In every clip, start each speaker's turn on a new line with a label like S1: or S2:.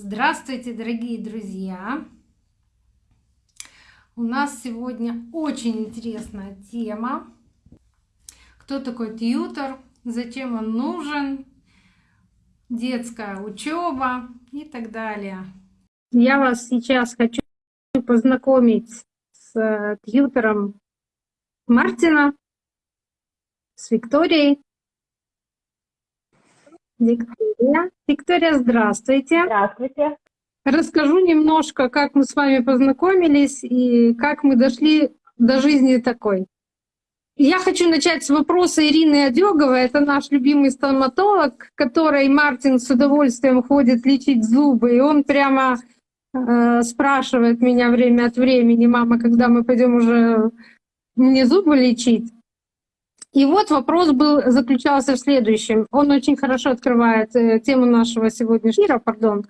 S1: Здравствуйте, дорогие друзья! У нас сегодня очень интересная тема. Кто такой тьютер, зачем он нужен, детская учеба и так далее. Я вас сейчас хочу познакомить с э, тьютером Мартина, с Викторией. Виктория. Виктория, здравствуйте.
S2: Здравствуйте.
S1: Расскажу немножко, как мы с вами познакомились и как мы дошли до жизни такой. Я хочу начать с вопроса Ирины Одеговой. Это наш любимый стоматолог, который Мартин с удовольствием ходит лечить зубы. И он прямо э, спрашивает меня время от времени, мама, когда мы пойдем уже мне зубы лечить. И вот вопрос был, заключался в следующем. Он очень хорошо открывает э, тему нашего сегодняшнего эфира, пардон.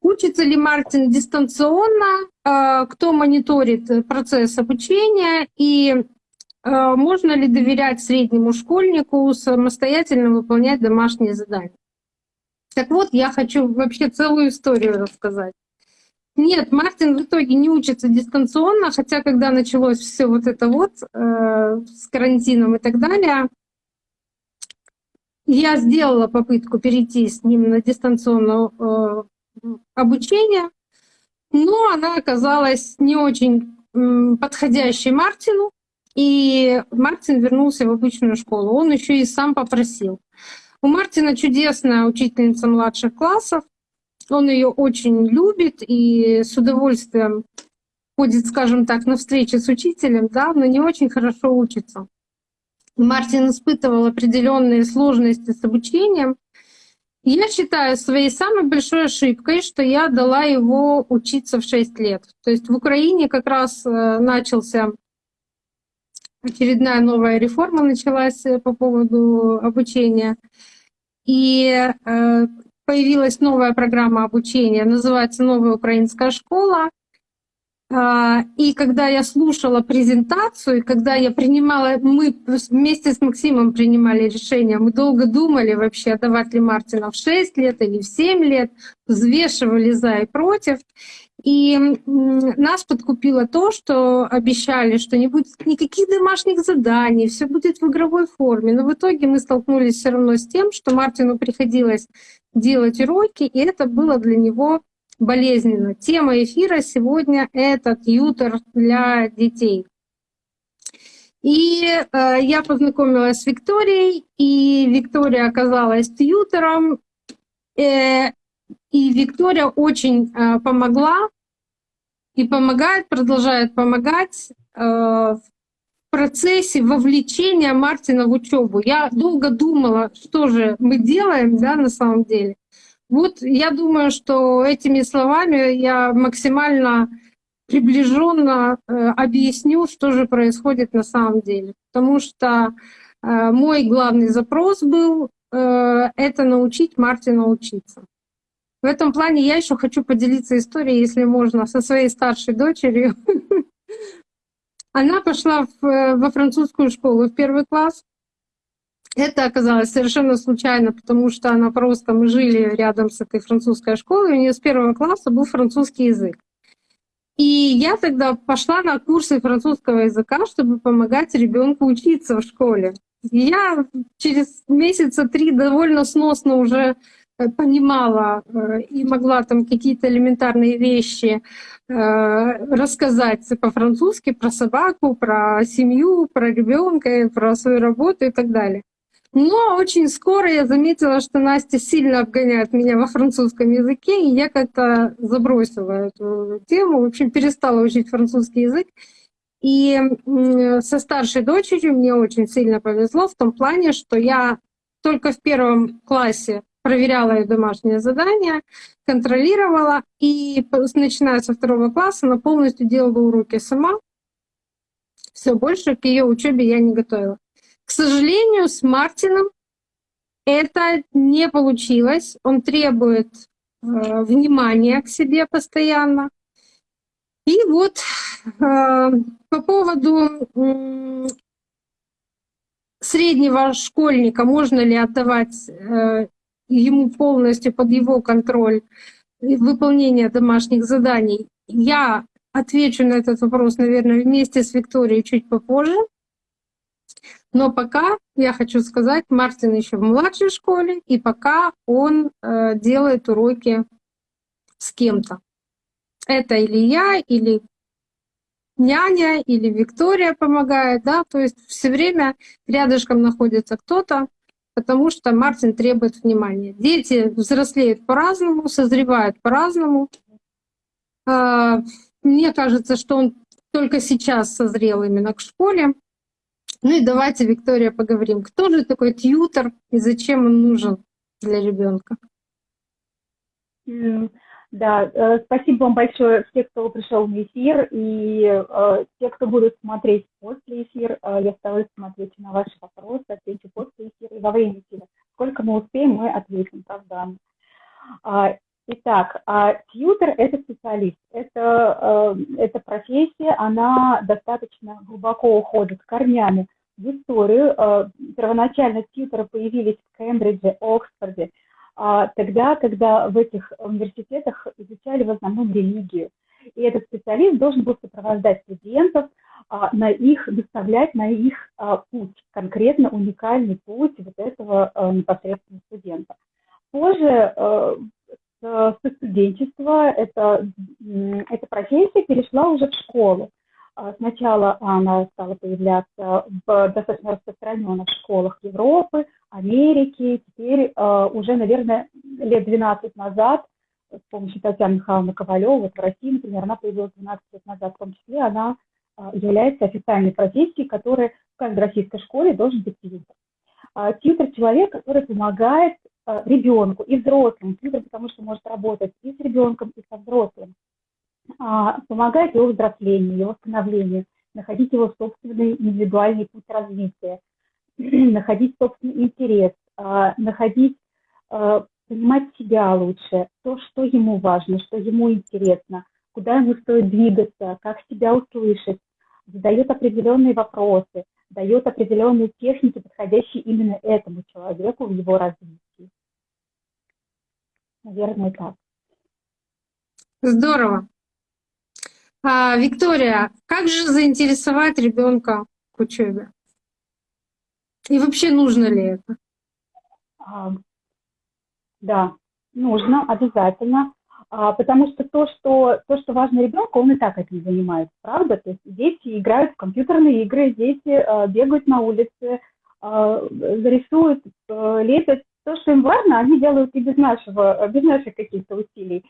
S1: Учится ли Мартин дистанционно, э, кто мониторит процесс обучения и э, можно ли доверять среднему школьнику самостоятельно выполнять домашние задания? Так вот, я хочу вообще целую историю рассказать. Нет, Мартин в итоге не учится дистанционно, хотя когда началось все вот это вот э, с карантином и так далее, я сделала попытку перейти с ним на дистанционное э, обучение, но она оказалась не очень э, подходящей Мартину, и Мартин вернулся в обычную школу. Он еще и сам попросил. У Мартина чудесная учительница младших классов, он ее очень любит и с удовольствием ходит, скажем так, на встречи с учителем, да, но не очень хорошо учится. Мартин испытывал определенные сложности с обучением. Я считаю своей самой большой ошибкой, что я дала его учиться в 6 лет. То есть в Украине как раз э, начался очередная новая реформа началась э, по поводу обучения. И э, появилась новая программа обучения, называется «Новая украинская школа». А, и когда я слушала презентацию, когда я принимала, мы вместе с Максимом принимали решение, мы долго думали вообще, давать ли Мартина в 6 лет или в 7 лет, взвешивали за и против. И нас подкупило то, что обещали, что не будет никаких домашних заданий, все будет в игровой форме. Но в итоге мы столкнулись все равно с тем, что Мартину приходилось делать уроки, и это было для него болезненно. Тема эфира сегодня — это тьютер для детей. И э, я познакомилась с Викторией, и Виктория оказалась тьютером. Э, и Виктория очень э, помогла и помогает, продолжает помогать э, в процессе вовлечения Мартина в учебу. Я долго думала, что же мы делаем, да, на самом деле. Вот я думаю, что этими словами я максимально приближенно э, объясню, что же происходит на самом деле. Потому что э, мой главный запрос был это научить Мартина учиться. В этом плане я еще хочу поделиться историей, если можно, со своей старшей дочерью. Она пошла в, э, во французскую школу в первый класс. Это оказалось совершенно случайно, потому что она просто, мы жили рядом с этой французской школой, у нее с первого класса был французский язык. И я тогда пошла на курсы французского языка, чтобы помогать ребенку учиться в школе. Я через месяца три довольно сносно уже понимала э, и могла там какие-то элементарные вещи э, рассказать по-французски про собаку, про семью, про ребенка, про свою работу и так далее. Но очень скоро я заметила, что Настя сильно обгоняет меня во французском языке, и я как-то забросила эту тему, в общем, перестала учить французский язык. И со старшей дочерью мне очень сильно повезло в том плане, что я только в первом классе проверяла ее домашнее задание, контролировала, и начиная со второго класса она полностью делала уроки сама. Все больше к ее учебе я не готовила. К сожалению, с Мартином это не получилось. Он требует э, внимания к себе постоянно. И вот э, по поводу э, среднего школьника можно ли отдавать э, ему полностью под его контроль выполнения домашних заданий. Я отвечу на этот вопрос, наверное, вместе с Викторией чуть попозже. Но пока я хочу сказать, Мартин еще в младшей школе, и пока он э, делает уроки с кем-то. Это или я, или няня, или Виктория помогает, да, то есть все время рядышком находится кто-то, потому что Мартин требует внимания. Дети взрослеют по-разному, созревают по-разному. А, мне кажется, что он только сейчас созрел именно к школе. Ну и давайте, Виктория, поговорим. Кто же такой тьютер и зачем он нужен для ребенка?
S2: Да, э, спасибо вам большое все, кто пришел на эфир, и э, те, кто будут смотреть после эфира, э, я стараюсь смотреть на ваши вопросы, отвечу после эфира и во время эфира. Сколько мы успеем, мы ответим, правда. А, итак, а, тьютер – это специалист, это, э, профессия, она достаточно глубоко уходит корнями в историю. Э, первоначально тьютеры появились в Кембридже, Оксфорде – тогда, когда в этих университетах изучали в основном религию. И этот специалист должен был сопровождать студентов, а, на их, доставлять на их а, путь, конкретно уникальный путь вот этого непосредственно студента. Позже со студенчества эта, эта профессия перешла уже в школу. Сначала она стала появляться в достаточно распространенных школах Европы, Америки. Теперь э, уже, наверное, лет 12 назад с помощью Татьяны Михайловны Ковалевой, вот в России, например, она появилась 12 лет назад, в том числе она э, является официальной профессией, которая в каждой российской школе должен быть тьютер. Э, тьютер – человек, который помогает э, ребенку и взрослым. Тьютер, потому что может работать и с ребенком, и со взрослым. Э, помогает его взрослению, его становлению, находить его собственный индивидуальный путь развития – находить собственный интерес, а, находить, а, понимать себя лучше, то, что ему важно, что ему интересно, куда ему стоит двигаться, как себя услышать, задает определенные вопросы, дает определенные техники, подходящие именно этому человеку в его развитии. Наверное, так.
S1: Здорово. А, Виктория, как же заинтересовать ребенка к учебе? И вообще нужно ли это?
S2: А, да, нужно, обязательно. А, потому что то, что то, что важно ребенку, он и так этим занимается, правда? То есть дети играют в компьютерные игры, дети а, бегают на улице, а, рисуют, а, лепят. То, что им важно, они делают и без нашего, без наших каких-то усилий.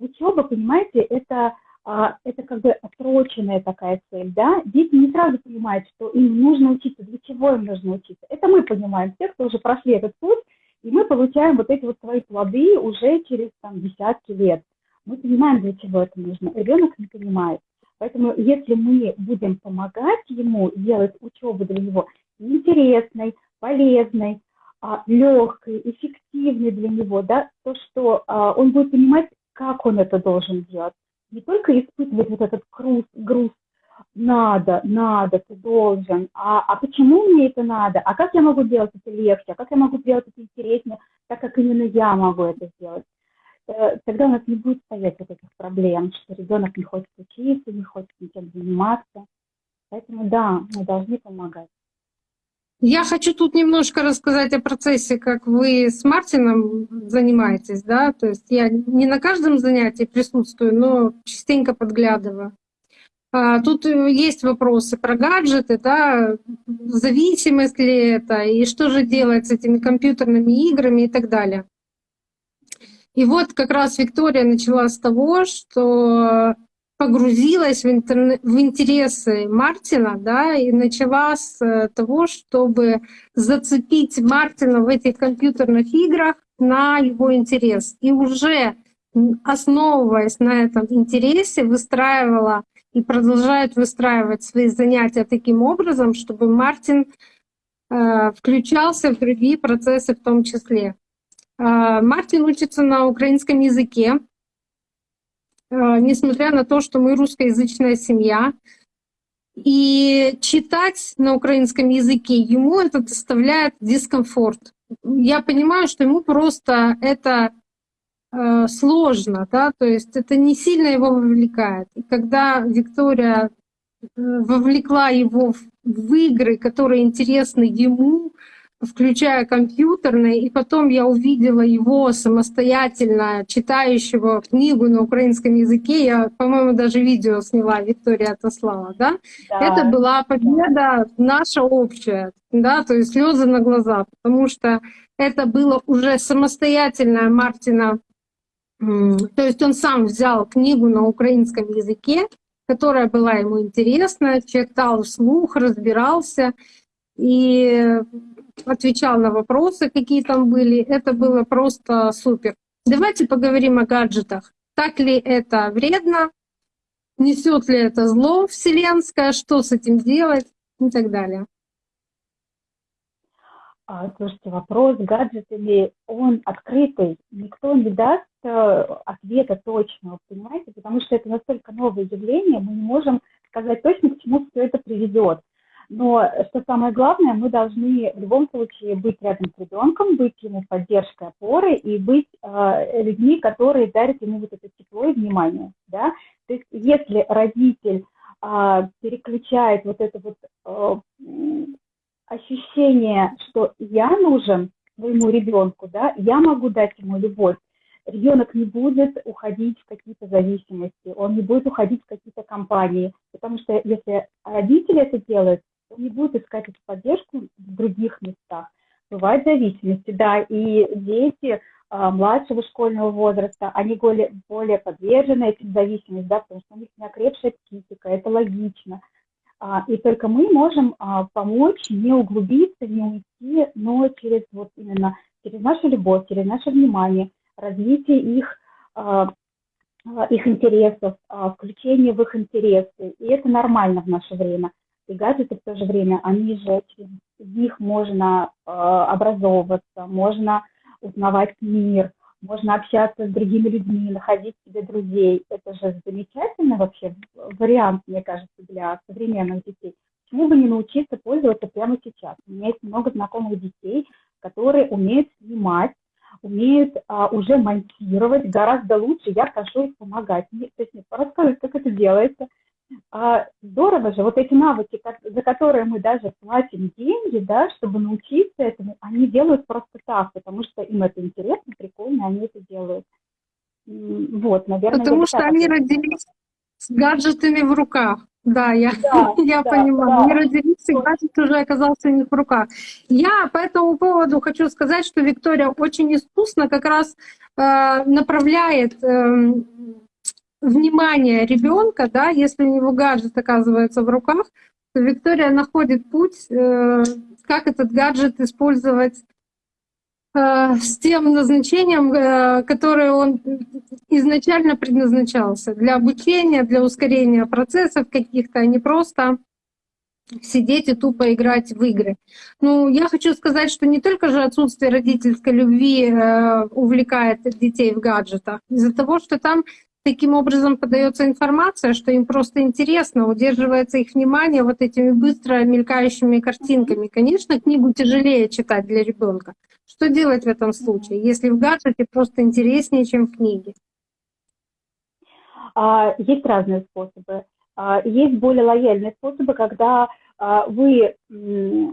S2: Учеба, понимаете, это а, это как бы отсроченная такая цель, да, дети не сразу понимают, что им нужно учиться, для чего им нужно учиться. Это мы понимаем, те, кто уже прошли этот путь, и мы получаем вот эти вот свои плоды уже через там десятки лет. Мы понимаем, для чего это нужно. Ребенок не понимает. Поэтому если мы будем помогать ему делать учебу для него интересной, полезной, а, легкой, эффективной для него, да, то, что а, он будет понимать, как он это должен делать не только испытывать вот этот груз, груз надо, надо, ты должен, а, а почему мне это надо, а как я могу делать это легче, а как я могу сделать это интереснее, так как именно я могу это сделать. Э, тогда у нас не будет стоять вот этих проблем, что ребенок не хочет учиться, не хочет ничем заниматься. Поэтому да, мы должны помогать.
S1: Я хочу тут немножко рассказать о процессе, как вы с Мартином занимаетесь, да, то есть я не на каждом занятии присутствую, но частенько подглядываю. А, тут есть вопросы про гаджеты, да, зависимость ли это, и что же делать с этими компьютерными играми и так далее. И вот как раз Виктория начала с того, что погрузилась в, интерне... в интересы Мартина, да, и начала с э, того, чтобы зацепить Мартина в этих компьютерных играх на его интерес. И уже основываясь на этом интересе, выстраивала и продолжает выстраивать свои занятия таким образом, чтобы Мартин э, включался в другие процессы в том числе. Э, Мартин учится на украинском языке, несмотря на то, что мы русскоязычная семья. И читать на украинском языке ему это доставляет дискомфорт. Я понимаю, что ему просто это э, сложно, да, то есть это не сильно его вовлекает. И когда Виктория э, вовлекла его в игры, которые интересны ему, включая компьютерные, и потом я увидела его самостоятельно читающего книгу на украинском языке. Я, по-моему, даже видео сняла, Виктория отослала, да? да. Это была победа да. наша общая, да, то есть слезы на глаза, потому что это было уже самостоятельное Мартина, то есть он сам взял книгу на украинском языке, которая была ему интересна, читал вслух, разбирался, и отвечал на вопросы, какие там были. Это было просто супер. Давайте поговорим о гаджетах. Так ли это вредно? Несет ли это зло вселенское? Что с этим делать? И так далее.
S2: А, слушайте, вопрос с гаджетами, он открытый. Никто не даст э, ответа точного, понимаете? Потому что это настолько новое явление, мы не можем сказать точно, к чему все это приведет. Но что самое главное, мы должны в любом случае быть рядом с ребенком, быть ему поддержкой, опорой и быть э, людьми, которые дарят ему вот это тепло и внимание. Да? То есть если родитель э, переключает вот это вот э, ощущение, что я нужен своему ребенку, да, я могу дать ему любовь, ребенок не будет уходить в какие-то зависимости, он не будет уходить в какие-то компании, потому что если родители это делают, он не будет искать эту поддержку в других местах. Бывают зависимости, да, и дети а, младшего школьного возраста, они более, более подвержены этим зависимостям, да, потому что у них не окрепшая психика, это логично. А, и только мы можем а, помочь не углубиться, не уйти, но через вот именно через нашу любовь, через наше внимание, развитие их, а, а их интересов, включение в их интересы. И это нормально в наше время и гаджеты в то же время, они же, через них можно э, образовываться, можно узнавать мир, можно общаться с другими людьми, находить себе друзей. Это же замечательный вообще вариант, мне кажется, для современных детей. Почему бы не научиться пользоваться прямо сейчас? У меня есть много знакомых детей, которые умеют снимать, умеют а, уже монтировать гораздо лучше. Я прошу их помогать. Мне, то есть, мне рассказывать, как это делается. А здорово же, вот эти навыки, за которые мы даже платим деньги, да, чтобы научиться этому, они делают просто так, потому что им это интересно, прикольно, они это делают. Вот, наверное.
S1: Потому что они родились с гаджетами в руках. Да, я, да, я да, понимаю. Да. Они родились, и гаджет уже оказался у них в руках. Я по этому поводу хочу сказать, что Виктория очень искусно как раз э, направляет э, внимание ребенка, да, если у него гаджет оказывается в руках, то Виктория находит путь, э, как этот гаджет использовать э, с тем назначением, э, которое он изначально предназначался для обучения, для ускорения процессов каких-то, а не просто сидеть и тупо играть в игры. Ну, я хочу сказать, что не только же отсутствие родительской любви увлекает детей в гаджетах, из-за того, что там таким образом подается информация, что им просто интересно, удерживается их внимание вот этими быстро мелькающими картинками. Конечно, книгу тяжелее читать для ребенка. Что делать в этом случае, если в гаджете просто интереснее, чем в книге?
S2: А, есть разные способы. А, есть более лояльные способы, когда а, вы,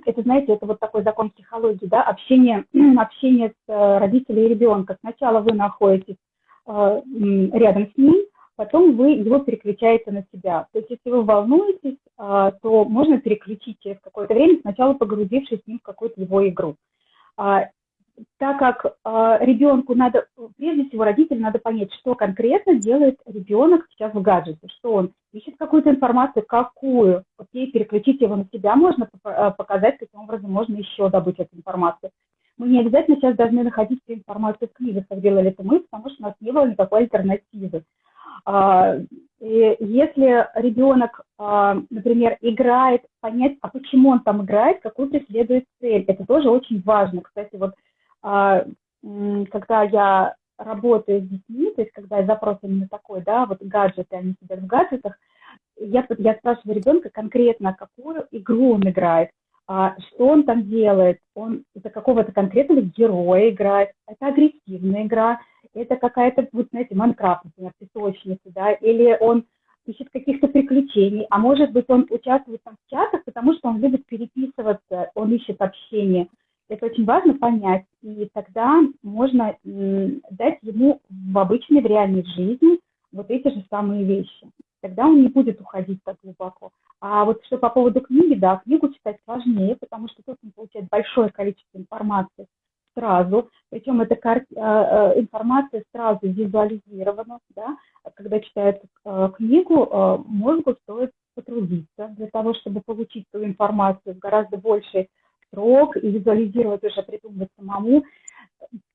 S2: это знаете, это вот такой закон психологии, да, общение, общение с э, родителями и ребенка. Сначала вы находитесь рядом с ним, потом вы его переключаете на себя. То есть если вы волнуетесь, э, то можно переключить через какое-то время, сначала погрузившись с ним в какую-то его игру. А, так как ребенку надо, прежде всего родителю надо понять, что конкретно делает ребенок сейчас в гаджете, что он ищет какую-то информацию, какую, окей, переключить его на себя можно показать, каким образом можно еще добыть эту информацию. Мы не обязательно сейчас должны находить всю информацию в книгах, как делали это мы, потому что у нас не было никакой альтернативы. А, и если ребенок, а, например, играет, понять, а почему он там играет, какую преследует цель, это тоже очень важно. Кстати, вот а, когда я работаю с детьми, то есть когда запрос именно такой, да, вот гаджеты, они сидят в гаджетах, я, я спрашиваю ребенка конкретно, какую игру он играет, а, что он там делает, он за какого-то конкретного героя играет, это агрессивная игра, это какая-то, вот знаете, Майнкрафт, например, песочница, да, или он ищет каких-то приключений, а может быть, он участвует там в чатах, потому что он любит переписываться, он ищет общение. Это очень важно понять, и тогда можно дать ему в обычной, в реальной жизни вот эти же самые вещи. Тогда он не будет уходить так глубоко. А вот что по поводу книги, да, книгу читать сложнее, потому что тут он получает большое количество информации сразу, причем эта. Э, э, информация сразу визуализирована, да, когда читает э, книгу, мозгу стоит потрудиться для того, чтобы получить ту информацию в гораздо больший срок и визуализировать уже, придумать самому.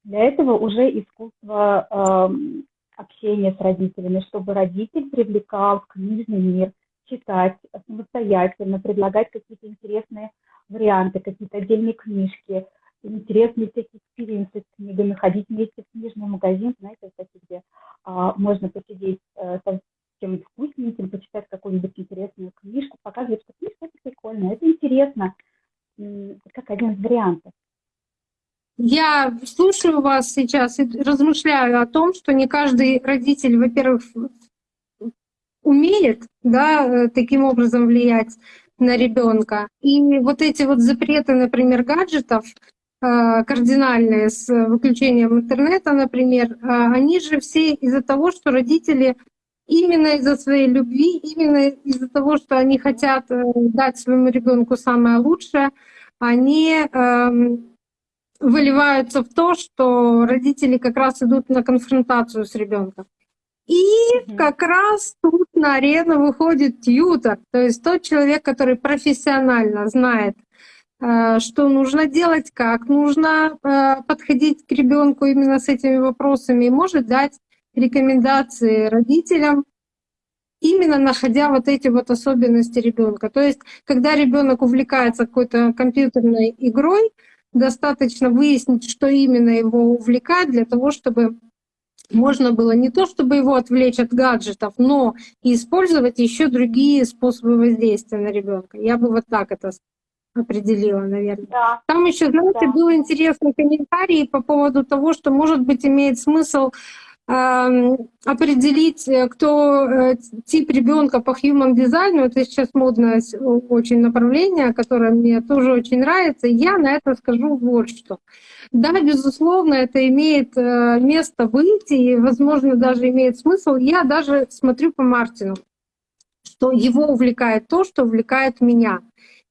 S2: Для этого уже искусство общения с родителями, чтобы родитель привлекал в книжный мир, читать самостоятельно, предлагать какие-то интересные варианты, какие-то отдельные книжки, интересные всякие experience ы с книгами, ходить вместе в книжный магазин, знаете, кстати, где а, можно посидеть а, с чем-нибудь вкусненьким, почитать какую-нибудь интересную книжку, показывать, что книжка это прикольно, это интересно, как один из вариантов.
S1: Я слушаю вас сейчас и размышляю о том, что не каждый родитель, во-первых, умеет да, э, таким образом влиять на ребенка. И вот эти вот запреты, например, гаджетов, э, кардинальные с выключением интернета, например, э, они же все из-за того, что родители именно из-за своей любви, именно из-за того, что они хотят дать своему ребенку самое лучшее, они эм, выливаются в то, что родители как раз идут на конфронтацию с ребенком. И как раз тут на арену выходит тьютер, то есть тот человек, который профессионально знает, э, что нужно делать, как нужно э, подходить к ребенку именно с этими вопросами, и может дать рекомендации родителям, именно находя вот эти вот особенности ребенка. То есть, когда ребенок увлекается какой-то компьютерной игрой, достаточно выяснить, что именно его увлекает, для того, чтобы можно было не то, чтобы его отвлечь от гаджетов, но и использовать еще другие способы воздействия на ребенка. Я бы вот так это определила, наверное. Да. Там еще, знаете, да. был интересный комментарий по поводу того, что, может быть, имеет смысл определить, э, кто э, тип ребенка по human дизайну. Это сейчас модное очень направление, которое мне тоже очень нравится. Я на это скажу вот что. Да, безусловно, это имеет э, место быть и, возможно, даже имеет смысл. Я даже смотрю по Мартину, что его увлекает то, что увлекает меня.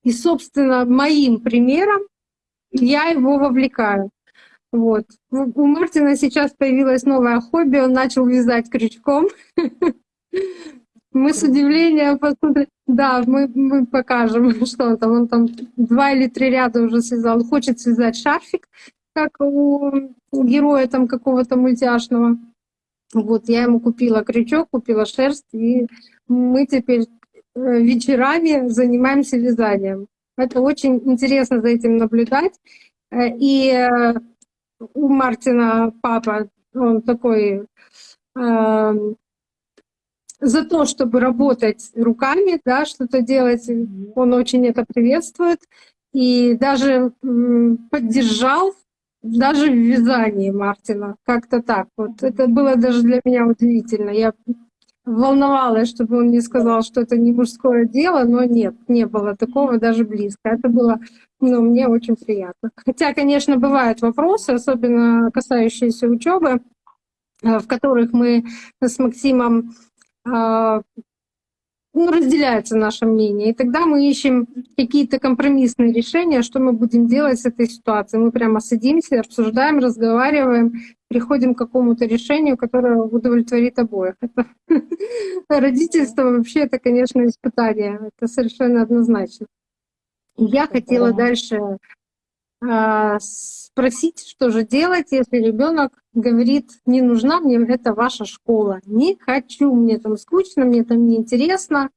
S1: И, собственно, моим примером я его вовлекаю. Вот. У Мартина сейчас появилось новое хобби, он начал вязать крючком. Мы с удивлением посмотрели. Да, мы, мы покажем, что он там. Он там два или три ряда уже связал. Хочет связать шарфик, как у, у героя там какого-то мультяшного. Вот, я ему купила крючок, купила шерсть, и мы теперь э, вечерами занимаемся вязанием. Это очень интересно за этим наблюдать. Э, и э, у Мартина папа, он такой э, за то, чтобы работать руками, да, что-то делать, он очень это приветствует и даже э, поддержал даже в вязании Мартина, как-то так. Вот это было даже для меня удивительно. Я волновалась, чтобы он не сказал, что это не мужское дело, но нет, не было такого даже близко. Это было, ну, мне очень приятно. Хотя, конечно, бывают вопросы, особенно касающиеся учебы, э, в которых мы с Максимом а, ну, разделяется наше мнение. И тогда мы ищем какие-то компромиссные решения, что мы будем делать с этой ситуацией. Мы прямо садимся, обсуждаем, разговариваем, приходим к какому-то решению, которое удовлетворит обоих. Это родительство вообще это, конечно, испытание. Это совершенно однозначно. Я хотела дальше а, спросить, что же делать, если ребенок говорит, не нужна мне это ваша школа, не хочу, мне там скучно, мне там неинтересно.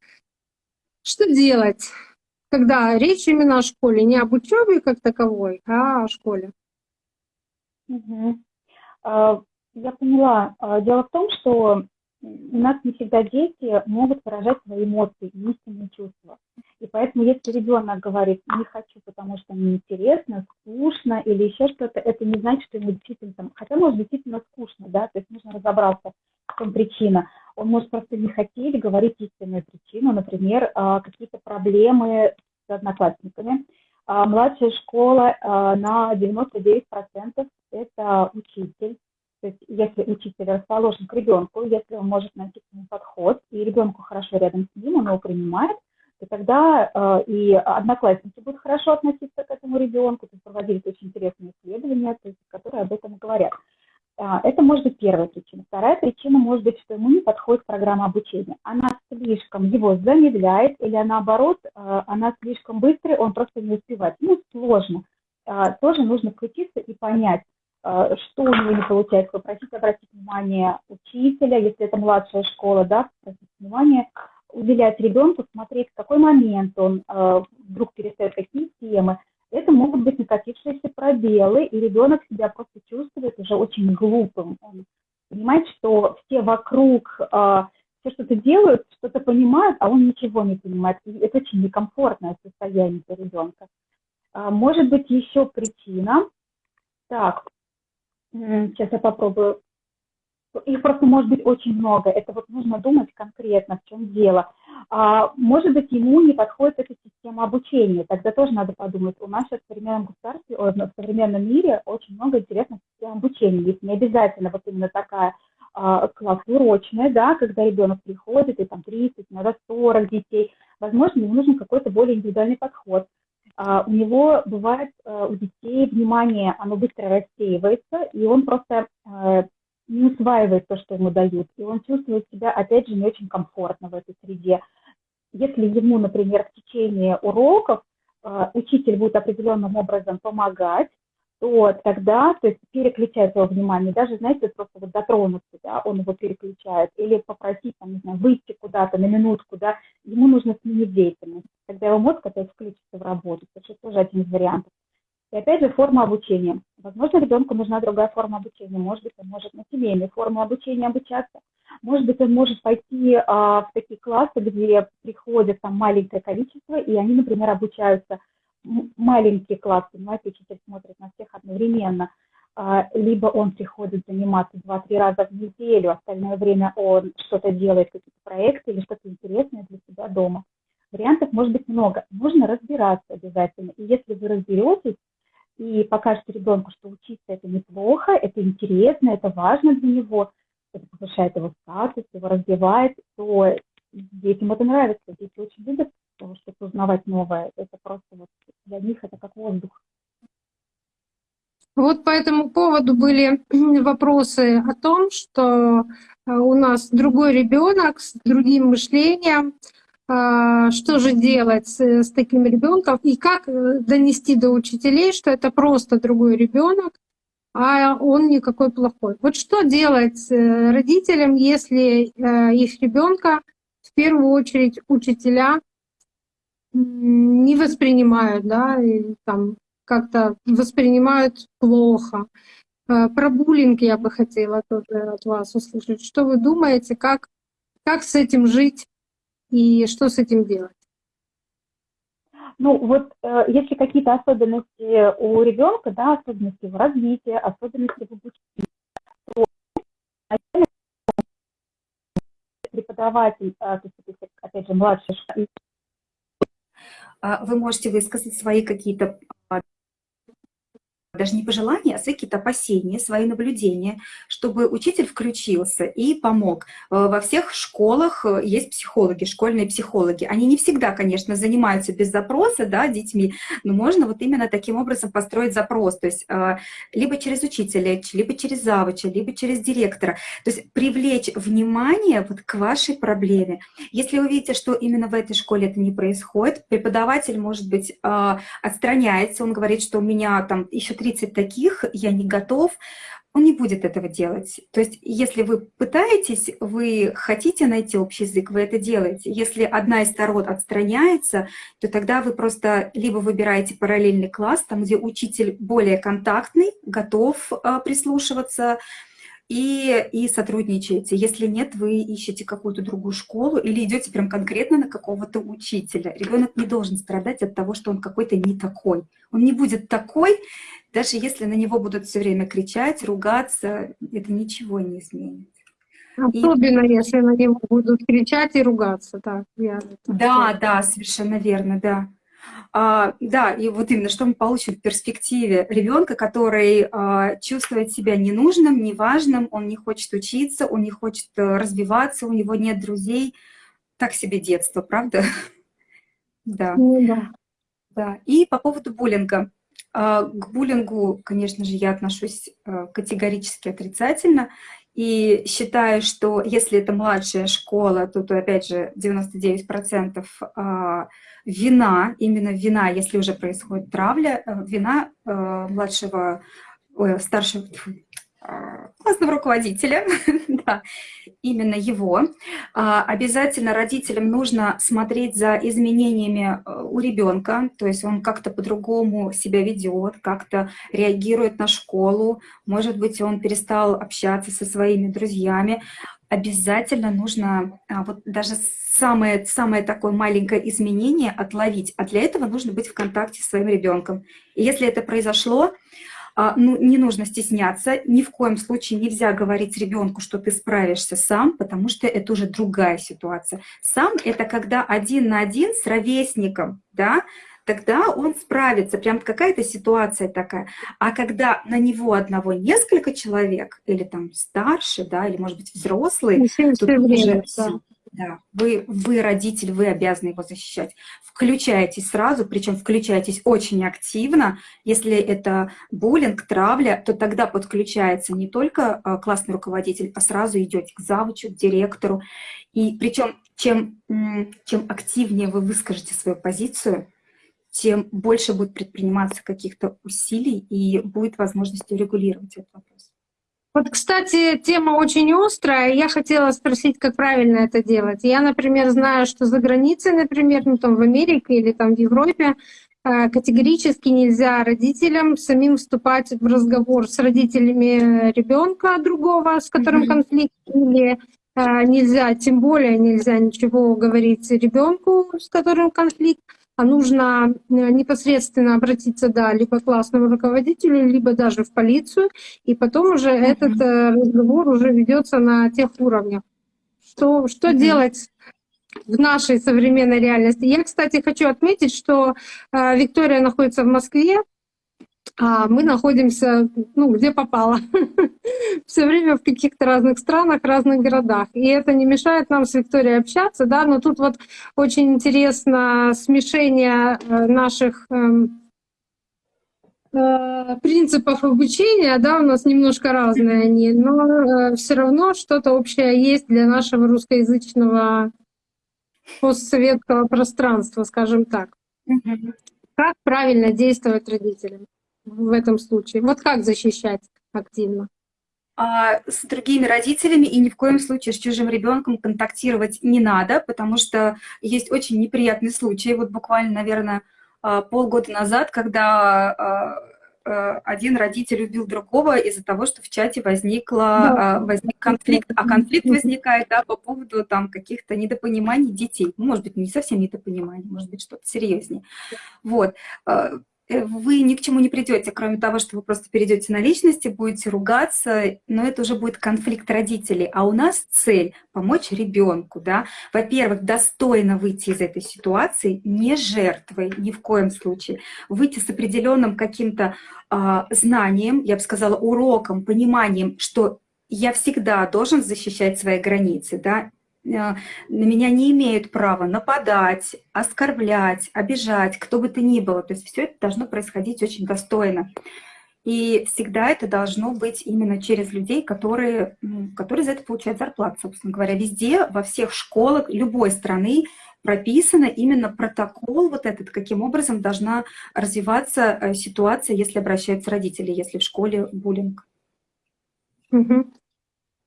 S1: Что делать, когда речь именно о школе, не об учебе как таковой, а о школе?
S2: Угу. Я поняла. А, дело в том, что у нас не всегда дети могут выражать свои эмоции истинные чувства. И поэтому, если ребенок говорит, не хочу, потому что мне интересно, скучно или еще что-то, это не значит, что ему действительно там, хотя может действительно скучно, да, то есть нужно разобраться, в чем причина. Он может просто не хотеть говорить истинную причину, например, а, какие-то проблемы с одноклассниками. А, младшая школа а, на 99% это учитель, то есть если учитель расположен к ребенку, если он может найти к нему подход, и ребенку хорошо рядом с ним, он его принимает, то тогда э, и одноклассники будут хорошо относиться к этому ребенку. Есть проводились очень интересные исследования, то есть, которые об этом говорят. А, это может быть первая причина. Вторая причина может быть, что ему не подходит программа обучения. Она слишком его замедляет, или наоборот, э, она слишком быстрая, он просто не успевает. Ну, сложно. Э, тоже нужно включиться и понять, э, что у него не получается, попросить обратить внимание учителя, если это младшая школа, да, обратить внимание, уделять ребенку, смотреть, в какой момент он э, вдруг перестает какие темы. Это могут быть накопившиеся пробелы, и ребенок себя просто чувствует уже очень глупым. Он понимает, что все вокруг э, все что-то делают, что-то понимают, а он ничего не понимает. И это очень некомфортное состояние для ребенка. А, может быть, еще причина. Так, сейчас я попробую их просто может быть очень много. Это вот нужно думать конкретно, в чем дело. А, может быть, ему не подходит эта система обучения. Тогда тоже надо подумать. У нас сейчас в современном государстве, в современном мире очень много интересных систем обучения. Есть не обязательно вот именно такая а, класс урочная, да, когда ребенок приходит, и там 30, иногда 40 детей. Возможно, ему нужен какой-то более индивидуальный подход. Uh, у него бывает uh, у детей внимание, оно быстро рассеивается, и он просто uh, не усваивает то, что ему дают, и он чувствует себя, опять же, не очень комфортно в этой среде. Если ему, например, в течение уроков э, учитель будет определенным образом помогать, то тогда, то есть переключать его внимание, даже, знаете, просто вот дотронуться, да, он его переключает, или попросить, там, не знаю, выйти куда-то на минутку, да, ему нужно сменить деятельность, тогда его мозг опять включится в работу, это тоже один из вариантов. И опять же, форма обучения. Возможно, ребенку нужна другая форма обучения. Может быть, он может на семейной форме обучения обучаться. Может быть, он может пойти а, в такие классы, где приходят там маленькое количество, и они, например, обучаются маленькие классы, понимаете, учитель смотрит на всех одновременно. А, либо он приходит заниматься два-три раза в неделю, остальное время он что-то делает, какие-то проекты или что-то интересное для себя дома. Вариантов может быть много. Нужно разбираться обязательно. И если вы разберетесь, и покажете ребенку, что учиться это неплохо, это интересно, это важно для него, это повышает его статус, его развивает, то детям это нравится. Дети очень любят что-то узнавать новое. Это просто вот для них это как воздух.
S1: Вот по этому поводу были вопросы о том, что э, у нас другой ребенок с другим мышлением, что же делать с, с таким ребенком и как э, донести до учителей, что это просто другой ребенок, а он никакой плохой. Вот что делать э, родителям, если э, их ребенка в первую очередь учителя не воспринимают, да, и там как-то воспринимают плохо. Про буллинг я бы хотела тоже от вас услышать. Что вы думаете, как, как с этим жить и что с этим делать?
S2: Ну вот э, если какие-то особенности у ребенка, да, особенности в развитии, особенности в обучении, то преподаватель, э, то есть, опять же, младший
S3: а, вы можете высказать свои какие-то даже не пожелания, а какие-то опасения, свои наблюдения, чтобы учитель включился и помог. Э, во всех школах э, есть психологи, школьные психологи. Они не всегда, конечно, занимаются без запроса да, детьми, но можно вот именно таким образом построить запрос. То есть э, либо через учителя, либо через завуча, либо через директора. То есть привлечь внимание вот к вашей проблеме. Если вы видите, что именно в этой школе это не происходит, преподаватель, может быть, отстраняется, он говорит, что у меня там еще 30 таких, я не готов, он не будет этого делать. То есть если вы пытаетесь, вы хотите найти общий язык, вы это делаете. Если одна из сторон отстраняется, то тогда вы просто либо выбираете параллельный класс, там, где учитель более контактный, готов а, прислушиваться, и, и сотрудничаете. Если нет, вы ищете какую-то другую школу или идете прям конкретно на какого-то учителя. Ребенок не должен страдать от того, что он какой-то не такой. Он не будет такой, даже если на него будут все время кричать, ругаться, это ничего не изменит.
S1: Особенно, и... если на него будут кричать и ругаться. Так, я
S3: да, да, совершенно верно, да. А, да, и вот именно что мы получим в перспективе ребенка, который а, чувствует себя ненужным, неважным, он не хочет учиться, он не хочет э, развиваться, у него нет друзей. Так себе детство, правда? Да.
S1: Ну, да.
S3: да. И по поводу буллинга. А, к буллингу, конечно же, я отношусь э, категорически отрицательно. И считаю, что если это младшая школа, то, то опять же, 99% а, вина, именно вина, если уже происходит травля, э, вина э, младшего, старшего, классного руководителя, да, именно его. А, обязательно родителям нужно смотреть за изменениями э, у ребенка, то есть он как-то по-другому себя ведет, как-то реагирует на школу, может быть, он перестал общаться со своими друзьями. Обязательно нужно а, вот даже самое, самое такое маленькое изменение отловить, а для этого нужно быть в контакте с своим ребенком. И если это произошло, а, ну, не нужно стесняться, ни в коем случае нельзя говорить ребенку, что ты справишься сам, потому что это уже другая ситуация. Сам — это когда один на один с ровесником, да, тогда он справится, прям какая-то ситуация такая. А когда на него одного несколько человек, или там старше, да, или, может быть, взрослый,
S1: то уже
S3: да. Да, вы, вы родитель, вы обязаны его защищать. Включайтесь сразу, причем включайтесь очень активно. Если это буллинг, травля, то тогда подключается не только а, классный руководитель, а сразу идете к завучу, к директору. И причем чем, чем активнее вы выскажете свою позицию, тем больше будет предприниматься каких-то усилий и будет возможность урегулировать этот вопрос.
S1: Вот, кстати, тема очень острая. Я хотела спросить, как правильно это делать. Я, например, знаю, что за границей, например, ну там в Америке или там в Европе, э, категорически нельзя родителям самим вступать в разговор с родителями ребенка другого, с которым mm-hmm. конфликт, или э, нельзя, тем более нельзя ничего говорить ребенку, с которым конфликт а нужно э, непосредственно обратиться, да, либо к классному руководителю, либо даже в полицию, и потом уже mm-hmm. этот э, разговор уже ведется на тех уровнях. Что, что mm-hmm. делать в нашей современной реальности? Я, кстати, хочу отметить, что э, Виктория находится в Москве, а мы находимся, ну, где попало, все время в каких-то разных странах, разных городах. И это не мешает нам с Викторией общаться, да, но тут вот очень интересно смешение э, наших эм, э, принципов обучения, да, у нас немножко разные они, но э, все равно что-то общее есть для нашего русскоязычного постсоветского пространства, скажем так. Как правильно действовать родителям? В этом случае? Вот как защищать активно?
S3: А с другими родителями и ни в коем случае с чужим ребенком контактировать не надо, потому что есть очень неприятный случай. Вот буквально, наверное, а, полгода назад, когда а, один родитель убил другого из-за того, что в чате возникла, да. возник конфликт. А конфликт возникает да, по поводу там, каких-то недопониманий детей. Ну, может быть, не совсем недопониманий, может быть, что-то серьезнее. Вот. Э, вы ни к чему не придете, кроме того, что вы просто перейдете на личности, будете ругаться, но это уже будет конфликт родителей. А у нас цель — помочь ребенку. Да? Во-первых, достойно выйти из этой ситуации, не жертвой ни в коем случае. Выйти с определенным каким-то э, знанием, я бы сказала, уроком, пониманием, что я всегда должен защищать свои границы, да, на меня не имеют права нападать, оскорблять, обижать, кто бы то ни было. То есть все это должно происходить очень достойно. И всегда это должно быть именно через людей, которые, которые за это получают зарплату, собственно говоря. Везде, во всех школах любой страны прописано именно протокол вот этот, каким образом должна развиваться э, ситуация, если обращаются родители, если в школе буллинг.
S1: Угу.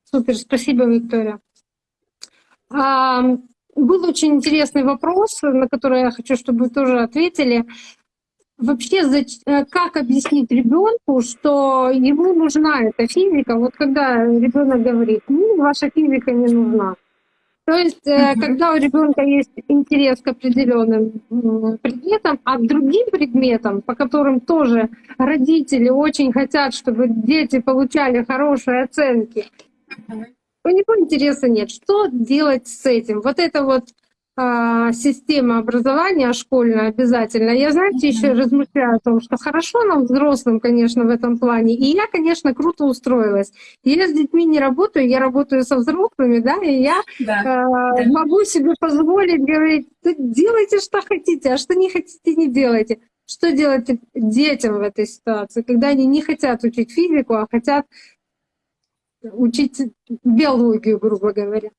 S1: Супер, спасибо, Виктория. Был очень интересный вопрос, на который я хочу, чтобы вы тоже ответили. вообще э, как объяснить ребенку, что ему нужна эта физика? Вот когда ребенок говорит, ну, ваша физика не нужна. То есть, mm-hmm. когда у ребенка есть интерес к определенным предметам, а к другим предметам, по которым тоже родители очень хотят, чтобы дети получали хорошие оценки. У него интереса нет. Что делать с этим? Вот это вот а, система образования школьная обязательно. Я, знаете, еще размышляю о том, что хорошо нам, взрослым, конечно, в этом плане. И я, конечно, круто устроилась. Я с детьми не работаю, я работаю со взрослыми, да, и я да, э, да. могу себе позволить говорить, делайте, что хотите, а что не хотите, не делайте. Что делать детям в этой ситуации, когда они не хотят учить физику, а хотят учить биологию, грубо говоря.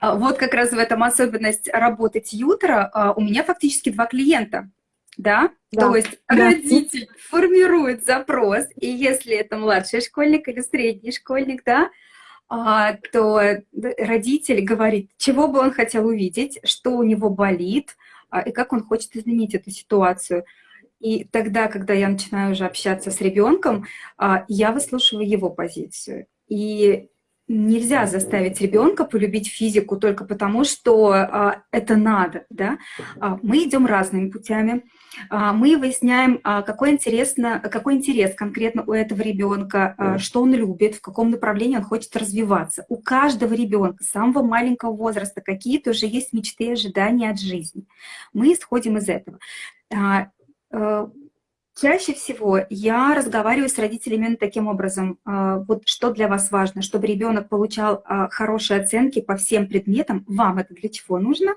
S3: А, вот как раз в этом особенность работы тьютера. А, у меня фактически два клиента. Да? да? То есть да. родитель формирует запрос, и если это младший школьник или средний школьник, да, а, то родитель говорит, чего бы он хотел увидеть, что у него болит, и как он хочет изменить эту ситуацию. И тогда, когда я начинаю уже общаться с ребенком, я выслушиваю его позицию. И нельзя заставить ребенка полюбить физику только потому, что а, это надо. Да? А, мы идем разными путями. А, мы выясняем, а, какой, интересно, какой интерес конкретно у этого ребенка, а, что он любит, в каком направлении он хочет развиваться. У каждого ребенка с самого маленького возраста какие-то уже есть мечты и ожидания от жизни. Мы исходим из этого. Э, Чаще всего я разговариваю с родителями именно таким образом. А, вот что для вас важно, чтобы ребенок получал а, хорошие оценки по всем предметам. Вам это для чего нужно?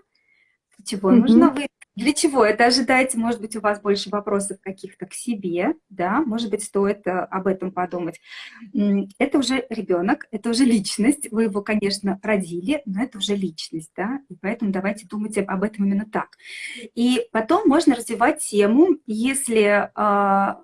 S3: Для чего mm -hmm. нужно? Вы для чего это ожидаете? Может быть, у вас больше вопросов каких-то к себе, да? Может быть, стоит э, об этом подумать. Это уже ребенок, это уже личность. Вы его, конечно, родили, но это уже личность, да? И поэтому давайте думать об этом именно так. И потом можно развивать тему, если а,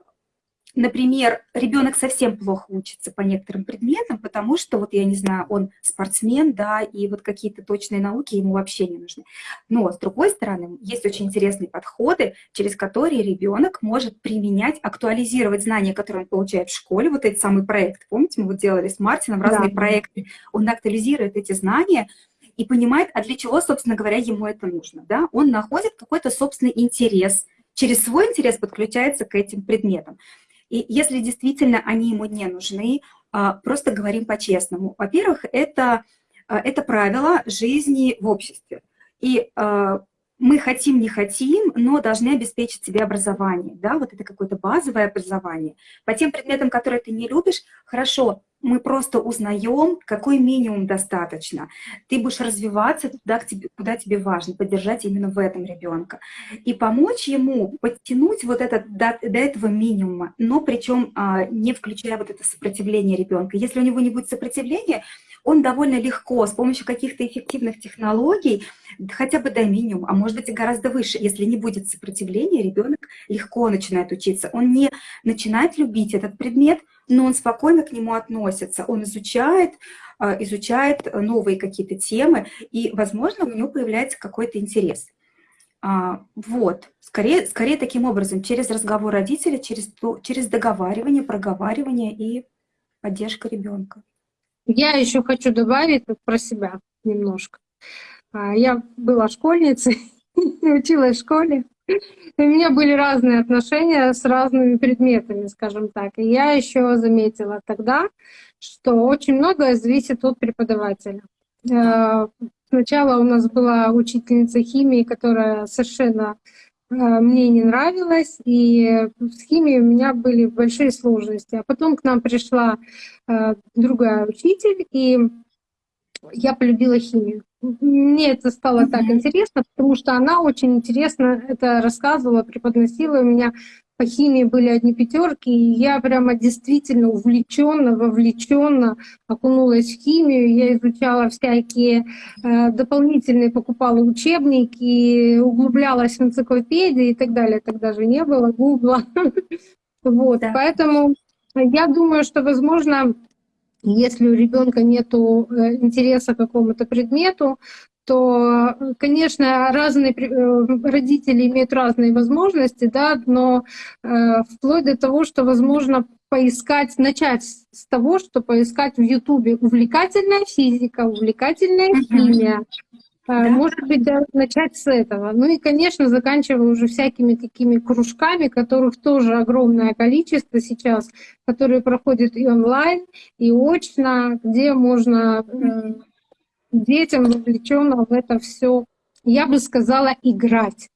S3: Например, ребенок совсем плохо учится по некоторым предметам, потому что, вот я не знаю, он спортсмен, да, и вот какие-то точные науки ему вообще не нужны. Но, с другой стороны, есть очень интересные подходы, через которые ребенок может применять, актуализировать знания, которые он получает в школе, вот этот самый проект. Помните, мы вот делали с Мартином разные да. проекты. Он актуализирует эти знания, и понимает, а для чего, собственно говоря, ему это нужно. Да? Он находит какой-то собственный интерес, через свой интерес подключается к этим предметам. И если действительно они ему не нужны, а, просто говорим по-честному. Во-первых, это, а, это правило жизни в обществе. И а, мы хотим, не хотим, но должны обеспечить себе образование, да, вот это какое-то базовое образование. По тем предметам, которые ты не любишь, хорошо, мы просто узнаем, какой минимум достаточно. Ты будешь развиваться туда, куда тебе важно, поддержать именно в этом ребенка. И помочь ему подтянуть вот это до, до этого минимума, но причем а, не включая вот это сопротивление ребенка. Если у него не будет сопротивления, он довольно легко с помощью каких-то эффективных технологий, хотя бы до минимума, а может быть и гораздо выше, если не будет сопротивления, ребенок легко начинает учиться. Он не начинает любить этот предмет, но он спокойно к нему относится, он изучает, а, изучает новые какие-то темы, и, возможно, у него появляется какой-то интерес. А, вот, скорее, скорее таким образом, через разговор родителя, через, через договаривание, проговаривание и поддержка ребенка.
S1: Я еще хочу добавить про себя немножко. А, я была школьницей, училась в школе. У меня были разные отношения с разными предметами, скажем так. И я еще заметила тогда, что очень многое зависит от преподавателя. Э, сначала у нас была учительница химии, которая совершенно мне не нравилась, и с химией у меня были большие сложности. А потом к нам пришла э, другая учитель, и я полюбила химию. Мне это стало mm -hmm. так интересно, потому что она очень интересно это рассказывала, преподносила. У меня по химии были одни пятерки, и я прямо действительно увлеченно, вовлеченно окунулась в химию. Я изучала всякие э, дополнительные, покупала учебники, углублялась в энциклопедии и так далее. Тогда же не было гугла. Вот, поэтому я думаю, что, возможно, если у ребенка нет э, интереса к какому-то предмету, то, конечно, разные родители имеют разные возможности, да, но э, вплоть до того, что возможно поискать, начать с того, что поискать в Ютубе увлекательная физика, увлекательная химия, да. Может быть, даже начать с этого. Ну и, конечно, заканчивая уже всякими такими кружками, которых тоже огромное количество сейчас, которые проходят и онлайн, и очно, где можно э, детям вовлеченно в это все, я бы сказала, играть.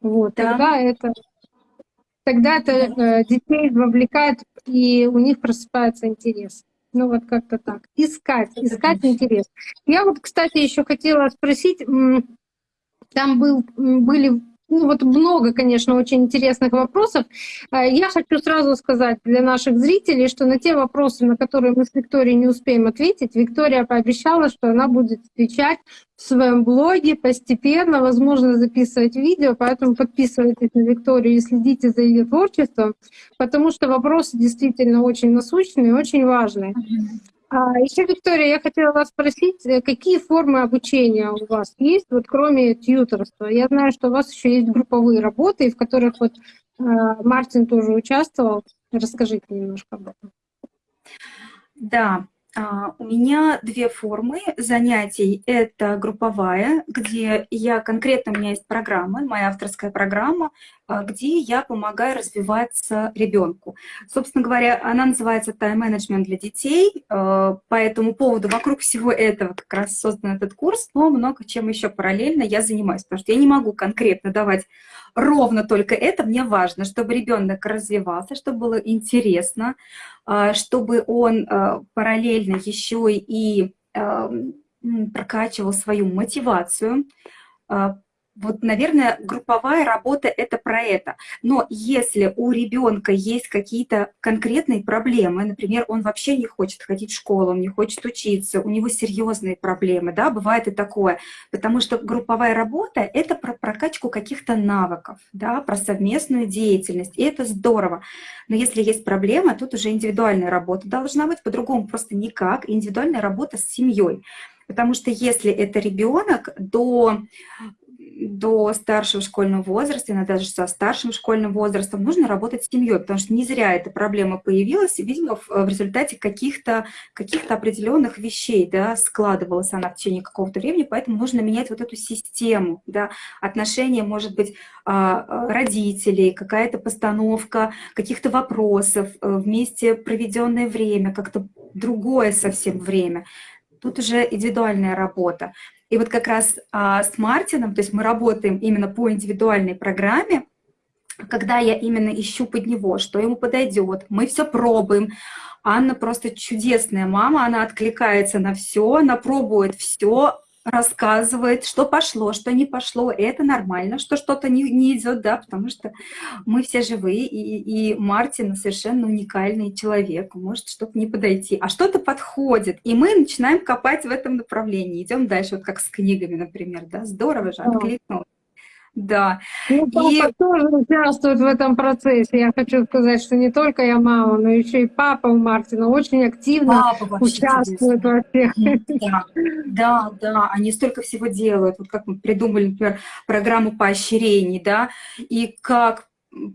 S1: Вот, да. тогда это тогда это э, детей вовлекает, и у них просыпается интерес. Ну вот как-то так. Искать, искать интерес. Я вот, кстати, еще хотела спросить, там был, были ну вот много, конечно, очень интересных вопросов. А, я хочу сразу сказать для наших зрителей, что на те вопросы, на которые мы с Викторией не успеем ответить, Виктория пообещала, что она будет отвечать в своем блоге постепенно, возможно, записывать видео, поэтому подписывайтесь на Викторию и следите за ее творчеством, потому что вопросы действительно очень насущные, очень важные. А еще, Виктория, я хотела вас спросить, э, какие формы обучения у вас есть, вот кроме тьюторства? Я знаю, что у вас еще есть групповые работы, в которых вот э, Мартин тоже участвовал. Расскажите немножко об этом.
S3: Да, у меня две формы занятий. Это групповая, где я конкретно, у меня есть программа, моя авторская программа, а, где я помогаю развиваться ребенку. Собственно говоря, она называется тайм-менеджмент для детей. А, по этому поводу вокруг всего этого как раз создан этот курс, но много чем еще параллельно я занимаюсь, потому что я не могу конкретно давать ровно только это. Мне важно, чтобы ребенок развивался, чтобы было интересно, а, чтобы он параллельно еще и прокачивал свою мотивацию, вот, наверное, групповая работа — это про это. Но если у ребенка есть какие-то конкретные проблемы, например, он вообще не хочет ходить в школу, он не хочет учиться, у него серьезные проблемы, да, бывает и такое, потому что групповая работа — это про прокачку каких-то навыков, да, про совместную деятельность, и это здорово. Но если есть проблема, тут уже индивидуальная работа должна быть, по-другому просто никак, индивидуальная работа с семьей. Потому что если это ребенок до до старшего школьного возраста, иногда даже со старшим школьным возрастом, нужно работать с семьей, потому что не зря эта проблема появилась, видимо, в, результате каких-то каких определенных вещей, да, складывалась она в течение какого-то времени, поэтому нужно менять вот эту систему, да, отношения, может быть, а, родителей, какая-то постановка каких-то вопросов, э, вместе проведенное время, как-то другое совсем время. Тут уже индивидуальная работа. И вот как раз а, с Мартином, то есть мы работаем именно по индивидуальной программе, когда я именно ищу под него, что ему подойдет, мы все пробуем. Анна просто чудесная мама, она откликается на все, она пробует все, рассказывает, что пошло, что не пошло. И это нормально, что что-то не, не идет, да, потому что мы все живые, и, и Мартин совершенно уникальный человек, может что-то не подойти, а что-то подходит. И мы начинаем копать в этом направлении, идем дальше, вот как с книгами, например, да, здорово же, откликнулось. Да.
S1: Ну, папа и... тоже участвует в этом процессе. Я хочу сказать, что не только я мама, но еще и папа у Мартина очень активно участвует во всех.
S3: Да, да, да, они столько всего делают. Вот как мы придумали, например, программу поощрений, да, и как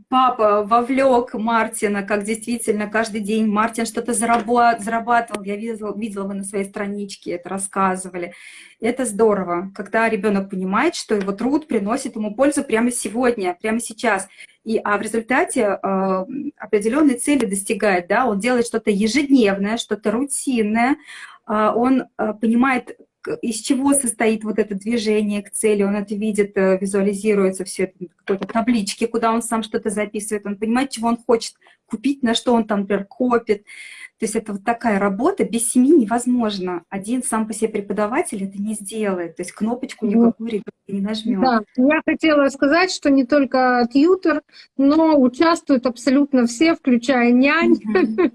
S3: папа вовлек Мартина, как действительно каждый день Мартин что-то зарабатывал. Я видела, видела, вы на своей страничке это рассказывали. Это здорово, когда ребенок понимает, что его труд приносит ему пользу прямо сегодня, прямо сейчас. И, а в результате э, определенные цели достигает, да, он делает что-то ежедневное, что-то рутинное, э, он э, понимает, из чего состоит вот это движение к цели, он это видит, э, визуализируется все это в какой-то табличке, куда он сам что-то записывает, он понимает, чего он хочет купить, на что он там, например, копит. То есть это вот такая работа, без семьи невозможно. Один сам по себе преподаватель это не сделает, то есть кнопочку никакую ребенок не нажмет.
S1: Да, я хотела сказать, что не только тьютер, но участвуют абсолютно все, включая нянь.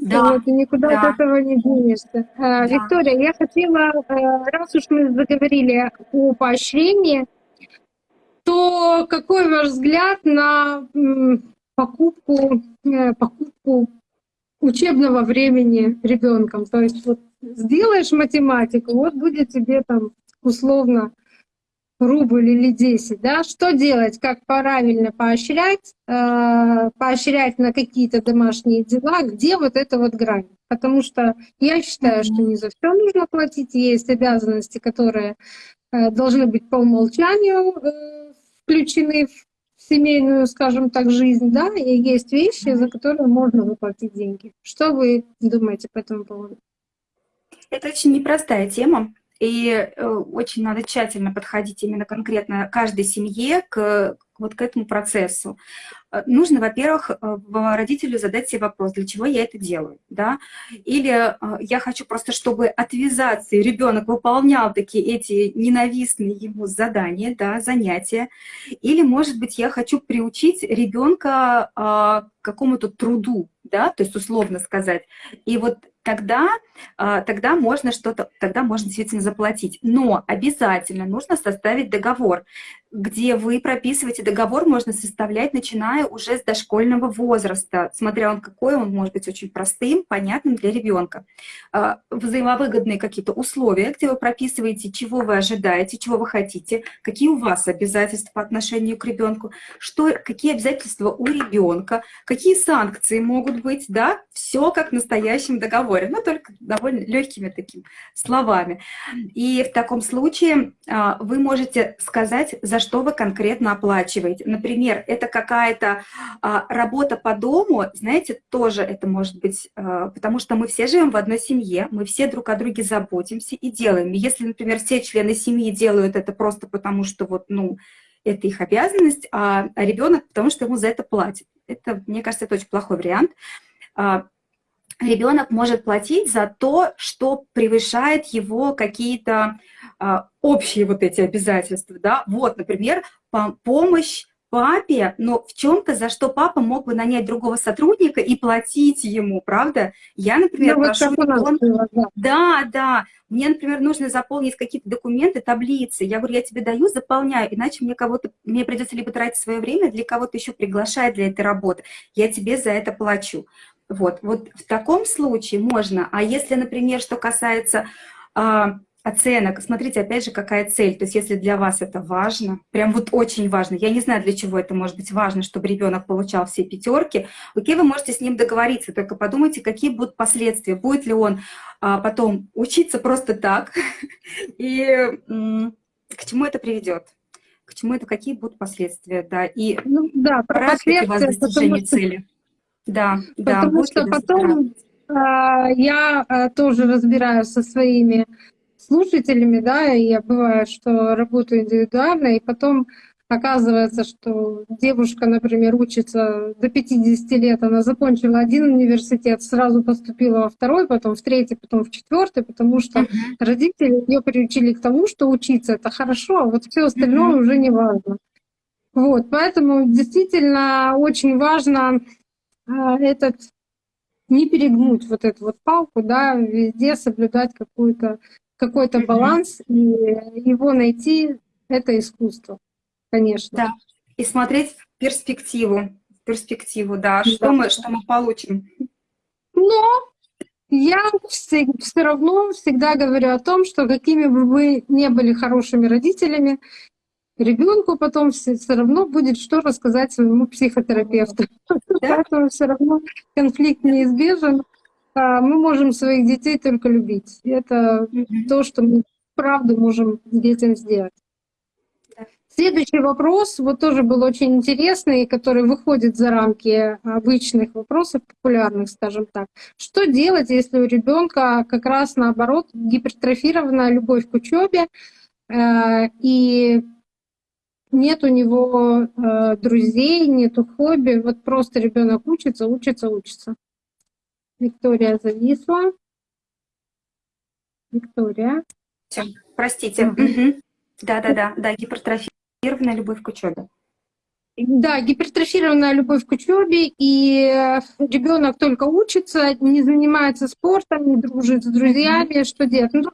S1: Да, вот, и никуда да. от этого не денешься. А, да. Виктория, я хотела, э, раз уж мы заговорили о поощрении, то какой ваш взгляд на покупку, э, покупку учебного времени ребенком. То есть вот сделаешь математику, вот будет тебе там условно рубль или 10, да, что делать, как правильно поощрять, э, поощрять на какие-то домашние дела, где вот эта вот грань. Потому что я считаю, что не за все нужно платить, есть обязанности, которые э, должны быть по умолчанию включены в семейную, скажем так, жизнь, да, и есть вещи, за которые можно заплатить деньги. Что вы думаете по этому поводу?
S3: Это очень непростая тема, и э, очень надо тщательно подходить именно конкретно каждой семье к, вот к этому процессу. Э, нужно, во-первых, э, родителю задать себе вопрос, для чего я это делаю, да? Или я хочу просто, чтобы отвязаться, и ребенок выполнял такие эти ненавистные ему задания, да, занятия. Или, может быть, я хочу приучить ребенка к какому-то труду, да, то есть условно сказать. И вот тогда, а, тогда можно что-то, тогда можно действительно заплатить. Но обязательно нужно составить договор где вы прописываете договор, можно составлять, начиная уже с дошкольного возраста, смотря он какой, он может быть очень простым, понятным для ребенка. А, взаимовыгодные какие-то условия, где вы прописываете, чего вы ожидаете, чего вы хотите, какие у вас обязательства по отношению к ребенку, что, какие обязательства у ребенка, какие санкции могут быть, да, все как в настоящем договоре, но только довольно легкими такими словами. И в таком случае а, вы можете сказать, за за что вы конкретно оплачиваете. Например, это какая-то а, работа по дому, знаете, тоже это может быть, а, потому что мы все живем в одной семье, мы все друг о друге заботимся и делаем. Если, например, все члены семьи делают это просто потому, что вот, ну, это их обязанность, а, а ребенок потому, что ему за это платят. Это, мне кажется, это очень плохой вариант. Ребенок может платить за то, что превышает его какие-то а, общие вот эти обязательства, да, вот, например, помощь папе, но в чем-то, за что папа мог бы нанять другого сотрудника и платить ему, правда? Я, например, ну, прошу... Он... Да, да. Мне, например, нужно заполнить какие-то документы, таблицы. Я говорю, я тебе даю, заполняю, иначе мне кого-то, мне придется либо тратить свое время, для кого-то еще приглашать для этой работы. Я тебе за это плачу. Вот, вот в таком случае можно. А если, например, что касается а, оценок, смотрите, опять же, какая цель. То есть если для вас это важно, прям вот очень важно, я не знаю, для чего это может быть важно, чтобы ребенок получал все пятерки, окей, вы можете с ним договориться, только подумайте, какие будут последствия. Будет ли он а, потом учиться просто так, и к чему это приведет? К чему это, какие будут последствия, да, и
S1: ну, да, про последствия, вас
S3: достижение цели. Да,
S1: да. Потому что потом э, я э, тоже разбираюсь со своими слушателями, да, и я бывает, что работаю индивидуально, и потом оказывается, что девушка, например, учится до 50 лет, она закончила один университет, сразу поступила во второй, потом в третий, потом в четвертый, потому что родители ее приучили к тому, что учиться это хорошо, а вот все остальное уже не важно. Вот, поэтому действительно очень важно а, этот не перегнуть вот эту вот палку, да, везде соблюдать какую-то какой-то баланс и его найти это искусство, конечно.
S3: Да. И смотреть в перспективу, в перспективу, да, что да. мы что мы получим.
S1: Но я все, все равно всегда говорю о том, что какими бы вы не были хорошими родителями, ребенку потом все, все равно будет что рассказать своему психотерапевту. Поэтому все равно конфликт неизбежен. А мы можем своих детей только любить. Это то, что мы правду можем детям сделать. Следующий вопрос, вот тоже был очень интересный, который выходит за рамки обычных вопросов, популярных, скажем так. Что делать, если у ребенка как раз наоборот гипертрофирована любовь к учебе, э, и нет у него э, друзей, нету хобби, вот просто ребенок учится, учится, учится. Виктория зависла. Виктория.
S3: Все, простите. Да-да-да, да, гипертрофированная любовь к учебе.
S1: Да, гипертрофированная любовь к учебе, и ребенок только учится, не занимается спортом, не дружит с друзьями, что делать? Ну,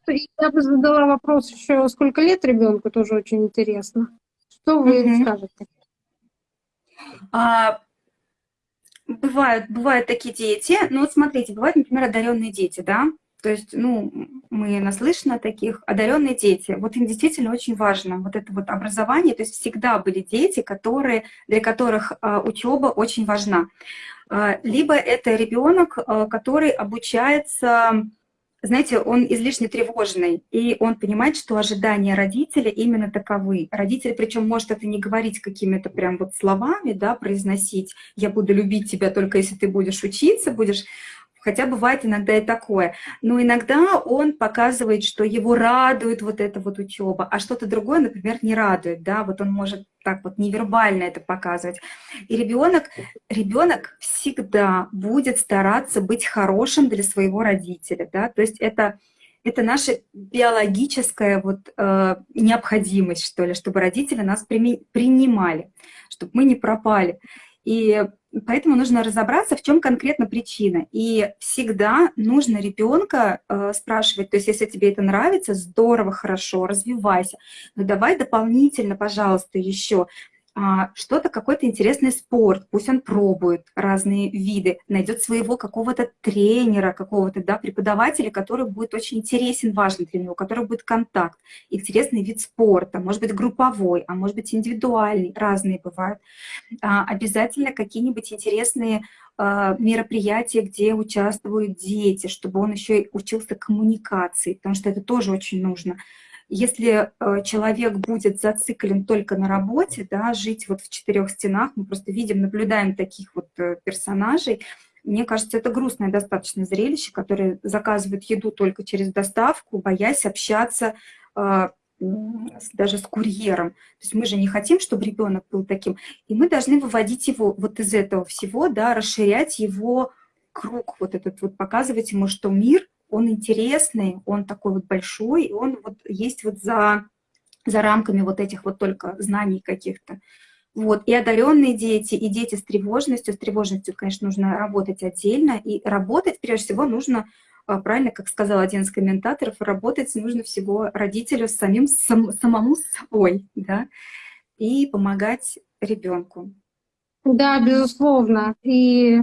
S1: я бы задала вопрос еще, сколько лет ребенку, тоже очень интересно. Что вы угу. скажете?
S3: А, бывают, бывают такие дети. Ну вот смотрите, бывают, например, одаренные дети, да? То есть, ну, мы наслышаны о таких. Одаренные дети, вот им действительно очень важно вот это вот образование. То есть всегда были дети, которые, для которых а, учеба очень важна. А, либо это ребенок, а, который обучается знаете, он излишне тревожный, и он понимает, что ожидания родителя именно таковы. Родитель, причем может это не говорить какими-то прям вот словами, да, произносить, я буду любить тебя только если ты будешь учиться, будешь хотя бывает иногда и такое. Но иногда он показывает, что его радует вот эта вот учеба, а что-то другое, например, не радует, да, вот он может так вот невербально это показывать. И ребенок, ребенок всегда будет стараться быть хорошим для своего родителя, да, то есть это это наша биологическая вот, э, необходимость, что ли, чтобы родители нас принимали, чтобы мы не пропали. И Поэтому нужно разобраться, в чем конкретно причина. И всегда нужно ребенка э, спрашивать, то есть если тебе это нравится, здорово, хорошо, развивайся, но давай дополнительно, пожалуйста, еще что-то, какой-то интересный спорт, пусть он пробует разные виды, найдет своего какого-то тренера, какого-то да, преподавателя, который будет очень интересен, важен для него, который будет контакт, интересный вид спорта, может быть групповой, а может быть индивидуальный, разные бывают. А, обязательно какие-нибудь интересные а, мероприятия, где участвуют дети, чтобы он еще и учился коммуникации, потому что это тоже очень нужно. Если э, человек будет зациклен только на работе, да, жить вот в четырех стенах, мы просто видим, наблюдаем таких вот э, персонажей, мне кажется, это грустное достаточно зрелище, которое заказывает еду только через доставку, боясь общаться э, даже с курьером. То есть мы же не хотим, чтобы ребенок был таким. И мы должны выводить его вот из этого всего, да, расширять его круг, вот этот вот, показывать ему, что мир он интересный, он такой вот большой, и он вот есть вот за, за рамками вот этих вот только знаний каких-то. Вот, и одаренные дети, и дети с тревожностью. С тревожностью, конечно, нужно работать отдельно. И работать, прежде всего, нужно, а, правильно, как сказал один из комментаторов, работать нужно всего родителю самим, сам, самому с собой, да, и помогать ребенку.
S1: Да, безусловно. И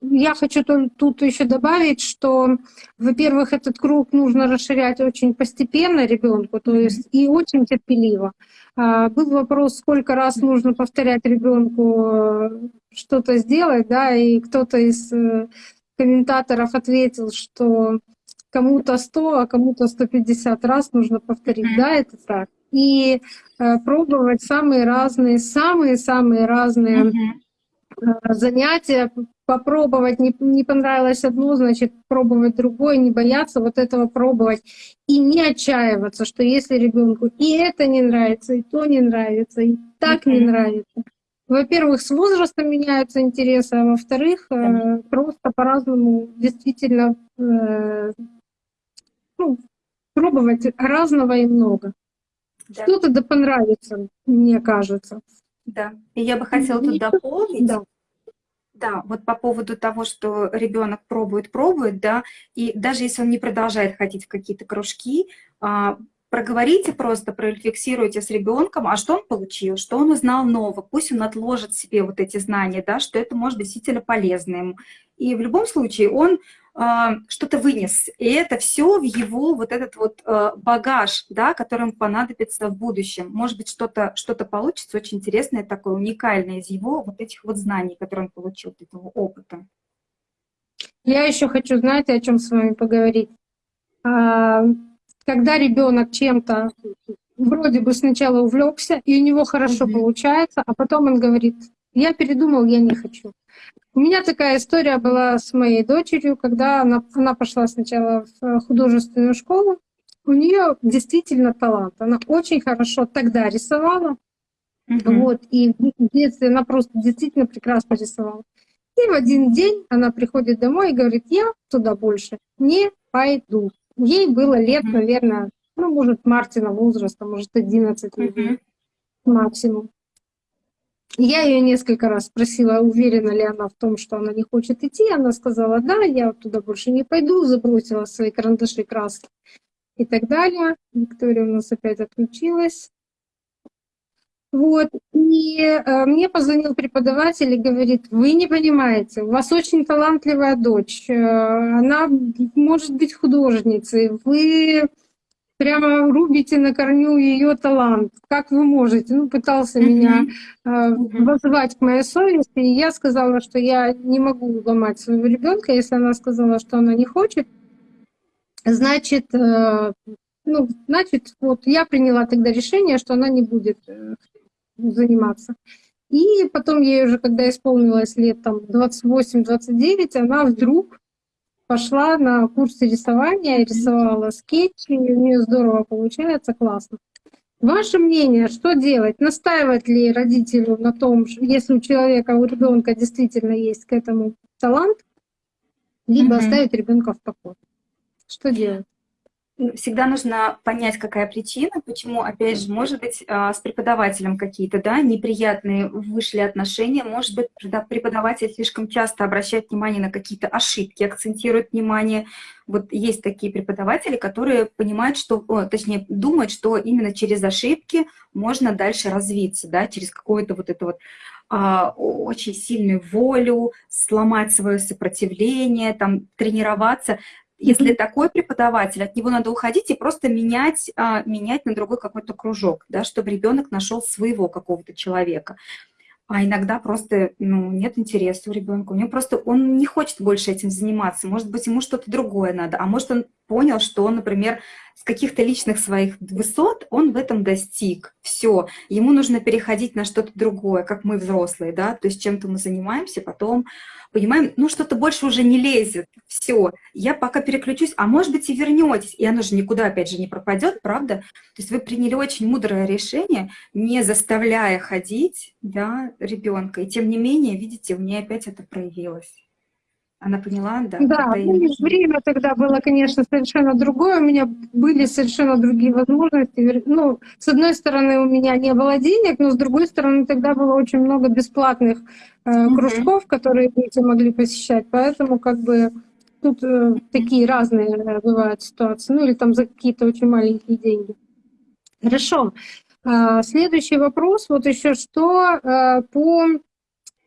S1: я хочу тут еще добавить, что, во-первых, этот круг нужно расширять очень постепенно ребенку, то есть и очень терпеливо. А, был вопрос, сколько раз нужно повторять ребенку э, что-то сделать, да, и кто-то из э, комментаторов ответил, что кому-то 100, а кому-то 150 раз нужно повторить. Да, это так. И э, пробовать самые разные, самые-самые разные mm-hmm Э, занятия, попробовать, не, не понравилось одно, значит, пробовать другое, не бояться вот этого пробовать. И не отчаиваться, что если ребенку и это не нравится, и то не нравится, и так не нравится. Во-первых, с возрастом меняются интересы, а во-вторых, э, просто по-разному действительно э, ну, пробовать разного и много. Да. Что-то да понравится, мне кажется.
S3: Да, и я бы хотела тут дополнить. Да. Да, вот по поводу того, что ребенок пробует, пробует, да, и даже если он не продолжает ходить в какие-то кружки, а, проговорите просто, прорефлексируйте с ребенком, а что он получил, что он узнал нового, пусть он отложит себе вот эти знания, да, что это может быть действительно полезно ему. И в любом случае он что-то вынес. И это все в его вот этот вот а, багаж, да, которым понадобится в будущем. Может быть, что-то что, -то, получится очень интересное, такое уникальное из его вот этих вот знаний, которые он получил, этого опыта.
S1: Я еще хочу, знаете, о чем с вами поговорить. А, когда ребенок чем-то вроде бы сначала увлекся, и у него хорошо mm -hmm. получается, а потом он говорит, я передумал, я не хочу. У меня такая история была с моей дочерью, когда она, она пошла сначала в художественную школу. У нее действительно талант. Она очень хорошо тогда рисовала. Угу. Вот, и в детстве она просто действительно прекрасно рисовала. И в один день она приходит домой и говорит, я туда больше не пойду. Ей было лет, наверное, ну, может, Мартина возраста, может, 11 лет максимум. Я ее несколько раз спросила, уверена ли она в том, что она не хочет идти. Она сказала, да, я туда больше не пойду, забросила свои карандаши, краски и так далее. Виктория у нас опять отключилась. Вот. И э, мне позвонил преподаватель и говорит, вы не понимаете, у вас очень талантливая дочь, э, она может быть художницей, вы прямо рубите на корню ее талант. Как вы можете? Ну, пытался mm-hmm. меня э, вызывать к моей совести. И я сказала, что я не могу ломать своего ребенка, если она сказала, что она не хочет. Значит, э, ну, значит, вот я приняла тогда решение, что она не будет э, заниматься. И потом ей уже, когда исполнилось лет там 28-29, она вдруг пошла на курсы рисования, рисовала скетчи, у нее здорово получается, классно. Ваше мнение, что делать? Настаивать ли родителю на том, если у человека, у ребенка действительно есть к этому талант, либо mm-hmm. оставить ребенка в покое? Что делать?
S3: Всегда нужно понять, какая причина, почему, опять же, может быть, а, с преподавателем какие-то, да, неприятные вышли отношения, может быть, преподаватель слишком часто обращает внимание на какие-то ошибки, акцентирует внимание. Вот есть такие преподаватели, которые понимают, что, точнее, думают, что именно через ошибки можно дальше развиться, да, через какое-то вот это вот а, очень сильную волю, сломать свое сопротивление, там, тренироваться. Если такой преподаватель, от него надо уходить и просто менять, а, менять на другой какой-то кружок, да, чтобы ребенок нашел своего какого-то человека. А иногда просто ну, нет интереса у ребенка. У него просто он не хочет больше этим заниматься. Может быть, ему что-то другое надо. А может, он понял, что он, например, с каких-то личных своих высот он в этом достиг. Все. Ему нужно переходить на что-то другое, как мы взрослые, да. То есть чем-то мы занимаемся, потом понимаем, ну что-то больше уже не лезет, все, я пока переключусь, а может быть и вернетесь, и оно же никуда опять же не пропадет, правда? То есть вы приняли очень мудрое решение, не заставляя ходить да, ребенка, и тем не менее, видите, у нее опять это проявилось. Она поняла, да?
S1: Да, ну, время тогда было, конечно, совершенно другое. У меня были совершенно другие возможности. Ну, с одной стороны, у меня не было денег, но с другой стороны, тогда было очень много бесплатных э, кружков, которые дети могли посещать. Поэтому как бы тут э, такие разные бывают ситуации. Ну или там за какие-то очень маленькие деньги. Хорошо. А, следующий вопрос. Вот еще что э, по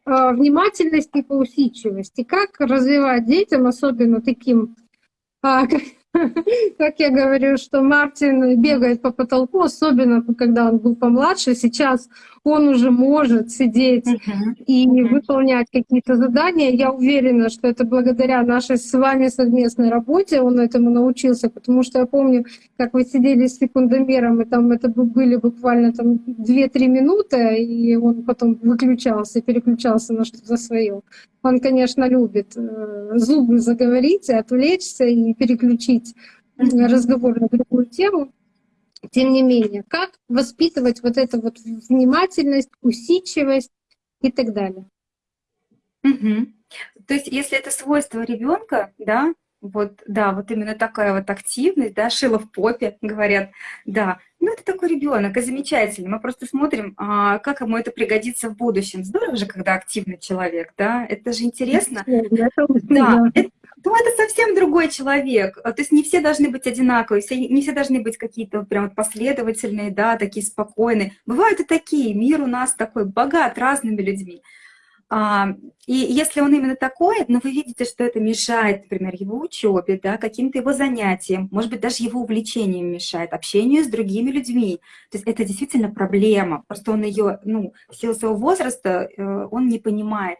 S1: а, внимательности и по усидчивости. Как развивать детям, особенно таким, а, как я говорю, что Мартин бегает по потолку, особенно когда он был помладше. Сейчас он уже может сидеть и выполнять какие-то задания. Я уверена, что это благодаря нашей с вами совместной работе он этому научился, потому что я помню, как вы сидели с секундомером, и там это были буквально там 2-3 минуты, и он потом выключался, переключался на что-то свое. Он, конечно, любит э, зубы заговорить, отвлечься и переключить разговор на другую тему. Тем не менее, как воспитывать вот эту вот внимательность, усидчивость и так далее.
S3: Угу. То есть, если это свойство ребенка, да, вот, да, вот именно такая вот активность, да, шила в попе, говорят, да, ну это такой ребенок, и замечательно. Мы просто смотрим, а, как ему это пригодится в будущем. Здорово же, когда активный человек, да, это же интересно. Да, это, ну это совсем другой человек. То есть не все должны быть одинаковые, все, не все должны быть какие-то прям последовательные, да, такие спокойные. Бывают и такие, мир у нас такой богат разными людьми. А, и если он именно такой, но вы видите, что это мешает, например, его учебе, да, каким-то его занятиям, может быть, даже его увлечениям мешает, общению с другими людьми. То есть это действительно проблема. Просто он ее, ну, в силу своего возраста, э, он не понимает.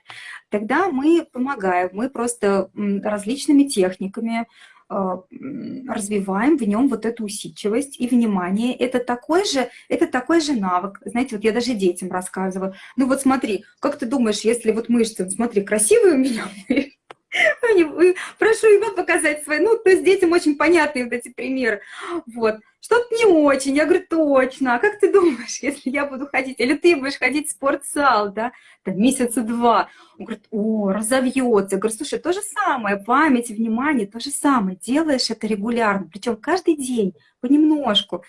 S3: Тогда мы помогаем, мы просто различными техниками, развиваем в нем вот эту усидчивость и внимание. Это такой же, это такой же навык. Знаете, вот я даже детям рассказываю. Ну вот смотри, как ты думаешь, если вот мышцы, смотри, красивые у меня, прошу его показать свои, ну, то есть детям очень понятные вот эти примеры. Вот. Что-то не очень. Я говорю, точно. А как ты думаешь, если я буду ходить? Или ты будешь ходить в спортзал, да? Там месяца два. Он говорит, о, разовьется. Я говорю, слушай, то же самое, память, внимание, то же самое. Делаешь это регулярно, причем каждый день, понемножку,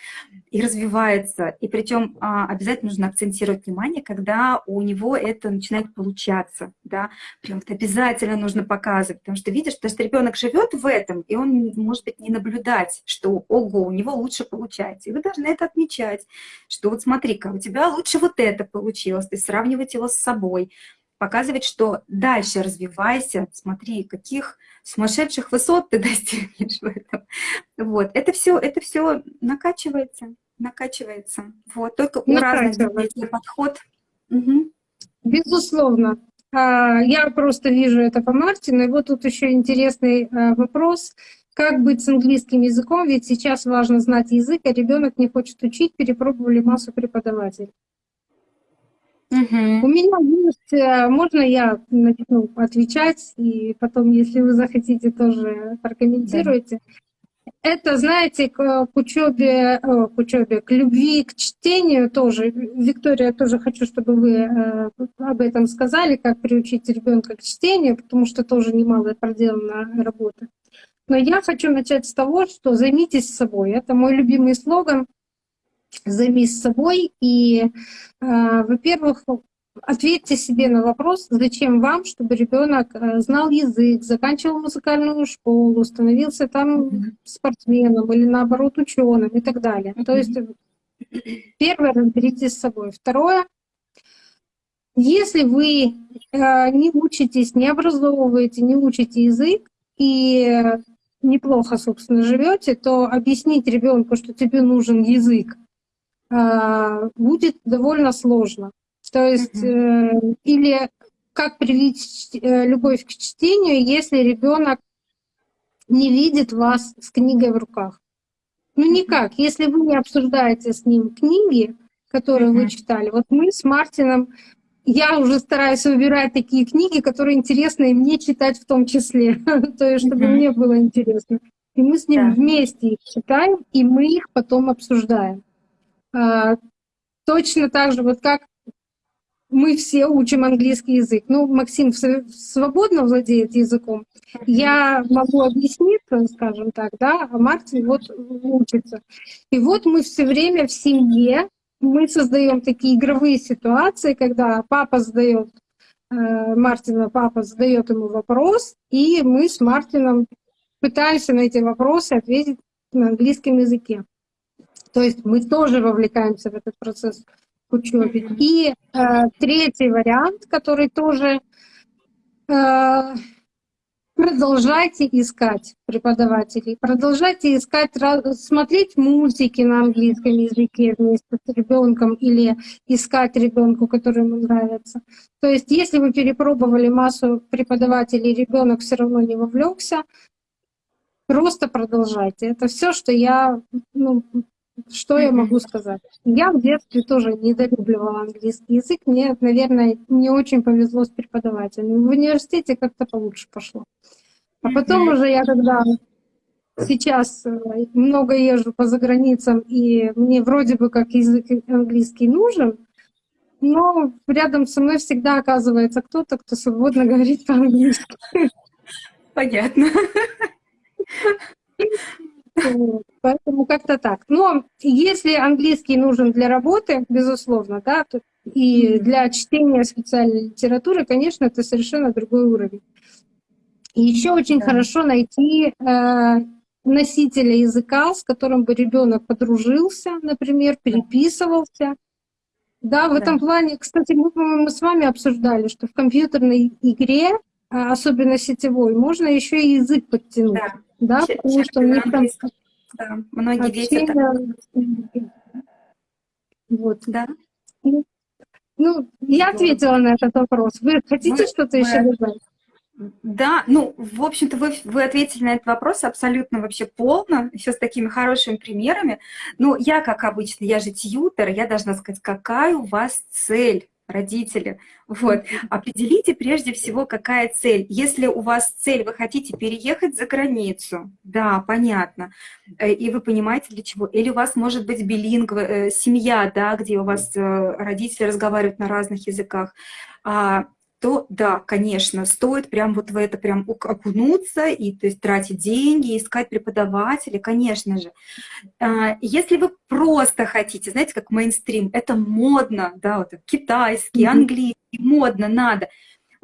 S3: и развивается. И причем а, обязательно нужно акцентировать внимание, когда у него это начинает получаться, да, прям вот обязательно нужно показывать. потому что видишь, что ребенок живет в этом, и он может быть не наблюдать, что, ого, у него лучше получается. И вы должны это отмечать, что вот смотри-ка, у тебя лучше вот это получилось, ты сравнивать его с собой, показывать, что дальше развивайся, смотри, каких сумасшедших высот ты достигнешь в этом. Вот, это все, это все накачивается, накачивается. Вот, только у разных детей подход.
S1: Угу. Безусловно. А, я просто вижу это по Мартину. И вот тут еще интересный а, вопрос. Как быть с английским языком? Ведь сейчас важно знать язык, а ребенок не хочет учить, перепробовали массу преподавателей. Угу. У меня есть, э, можно я начну отвечать, и потом, если вы захотите, тоже прокомментируйте. Да. Это, знаете, к, учебе, к учебе, к любви, к чтению тоже. Виктория, тоже хочу, чтобы вы э, об этом сказали, как приучить ребенка к чтению, потому что тоже немало проделана работа. Но я хочу начать с того, что займитесь собой. Это мой любимый слоган займись собой и, э, во-первых, ответьте себе на вопрос, зачем вам, чтобы ребенок э, знал язык, заканчивал музыкальную школу, становился там спортсменом или наоборот ученым и так далее. То есть первое, разберитесь с собой. Второе, если вы э, не учитесь, не образовываете, не учите язык и неплохо, собственно, живете, то объяснить ребенку, что тебе нужен язык, а, будет довольно сложно. То есть, mm-hmm. или как привить э, любовь к чтению, если ребенок не видит вас с книгой в руках. Ну никак, если вы не обсуждаете с ним книги, которые mm-hmm. вы читали. Вот мы с Мартином, я уже стараюсь выбирать такие книги, которые интересны и мне читать в том числе, то есть чтобы мне было интересно. И мы с ним вместе их читаем, и мы их потом обсуждаем. А, точно так же, вот как мы все учим английский язык. Ну, Максим свободно владеет языком. Я могу объяснить, скажем так, да, а Мартин вот учится. И вот мы все время в семье, мы создаем такие игровые ситуации, когда папа задает э, Мартина, папа задает ему вопрос, и мы с Мартином пытаемся на эти вопросы ответить на английском языке. То есть мы тоже вовлекаемся в этот процесс учебы. И э, третий вариант, который тоже э, продолжайте искать преподавателей, продолжайте искать, смотреть мультики на английском языке вместе с ребенком или искать ребенку, который ему нравится. То есть, если вы перепробовали массу преподавателей, ребенок все равно не вовлекся, просто продолжайте. Это все, что я ну, что я могу сказать? Я в детстве тоже недолюбливала английский язык. Мне, наверное, не очень повезло с преподавателем. В университете как-то получше пошло. А потом уже я когда сейчас э, много езжу по заграницам, и мне вроде бы как язык английский нужен, но рядом со мной всегда оказывается кто-то, кто свободно говорит по-английски.
S3: Понятно.
S1: Поэтому как-то так. Но если английский нужен для работы, безусловно, да, то и для чтения специальной литературы, конечно, это совершенно другой уровень. И еще очень да. хорошо найти э, носителя языка, с которым бы ребенок подружился, например, переписывался. Да, в да. этом плане, кстати, мы, по-моему, с вами обсуждали, что в компьютерной игре, а, особенно сетевой, можно еще и язык подтянуть. Да. Да, Ч потому что у них там...
S3: Да, многие дети... Так...
S1: Вот. Да. Ну, я ответила на этот вопрос. Вы хотите что-то мы... еще добавить?
S3: Да, ну, в общем-то, вы, вы ответили на этот вопрос абсолютно вообще полно, еще с такими хорошими примерами. Ну, я, как обычно, я же тьютер, я должна сказать, какая у вас цель родители. Вот. Определите прежде всего, какая цель. Если у вас цель, вы хотите переехать за границу, да, понятно, э, и вы понимаете для чего. Или у вас может быть билинг, э, семья, да, где у вас э, родители разговаривают на разных языках. То да, конечно, стоит прям вот в это прям окунуться и то есть тратить деньги, искать преподавателя, конечно же. А, если вы просто хотите, знаете, как мейнстрим, это модно, да, вот китайский, английский, модно, надо.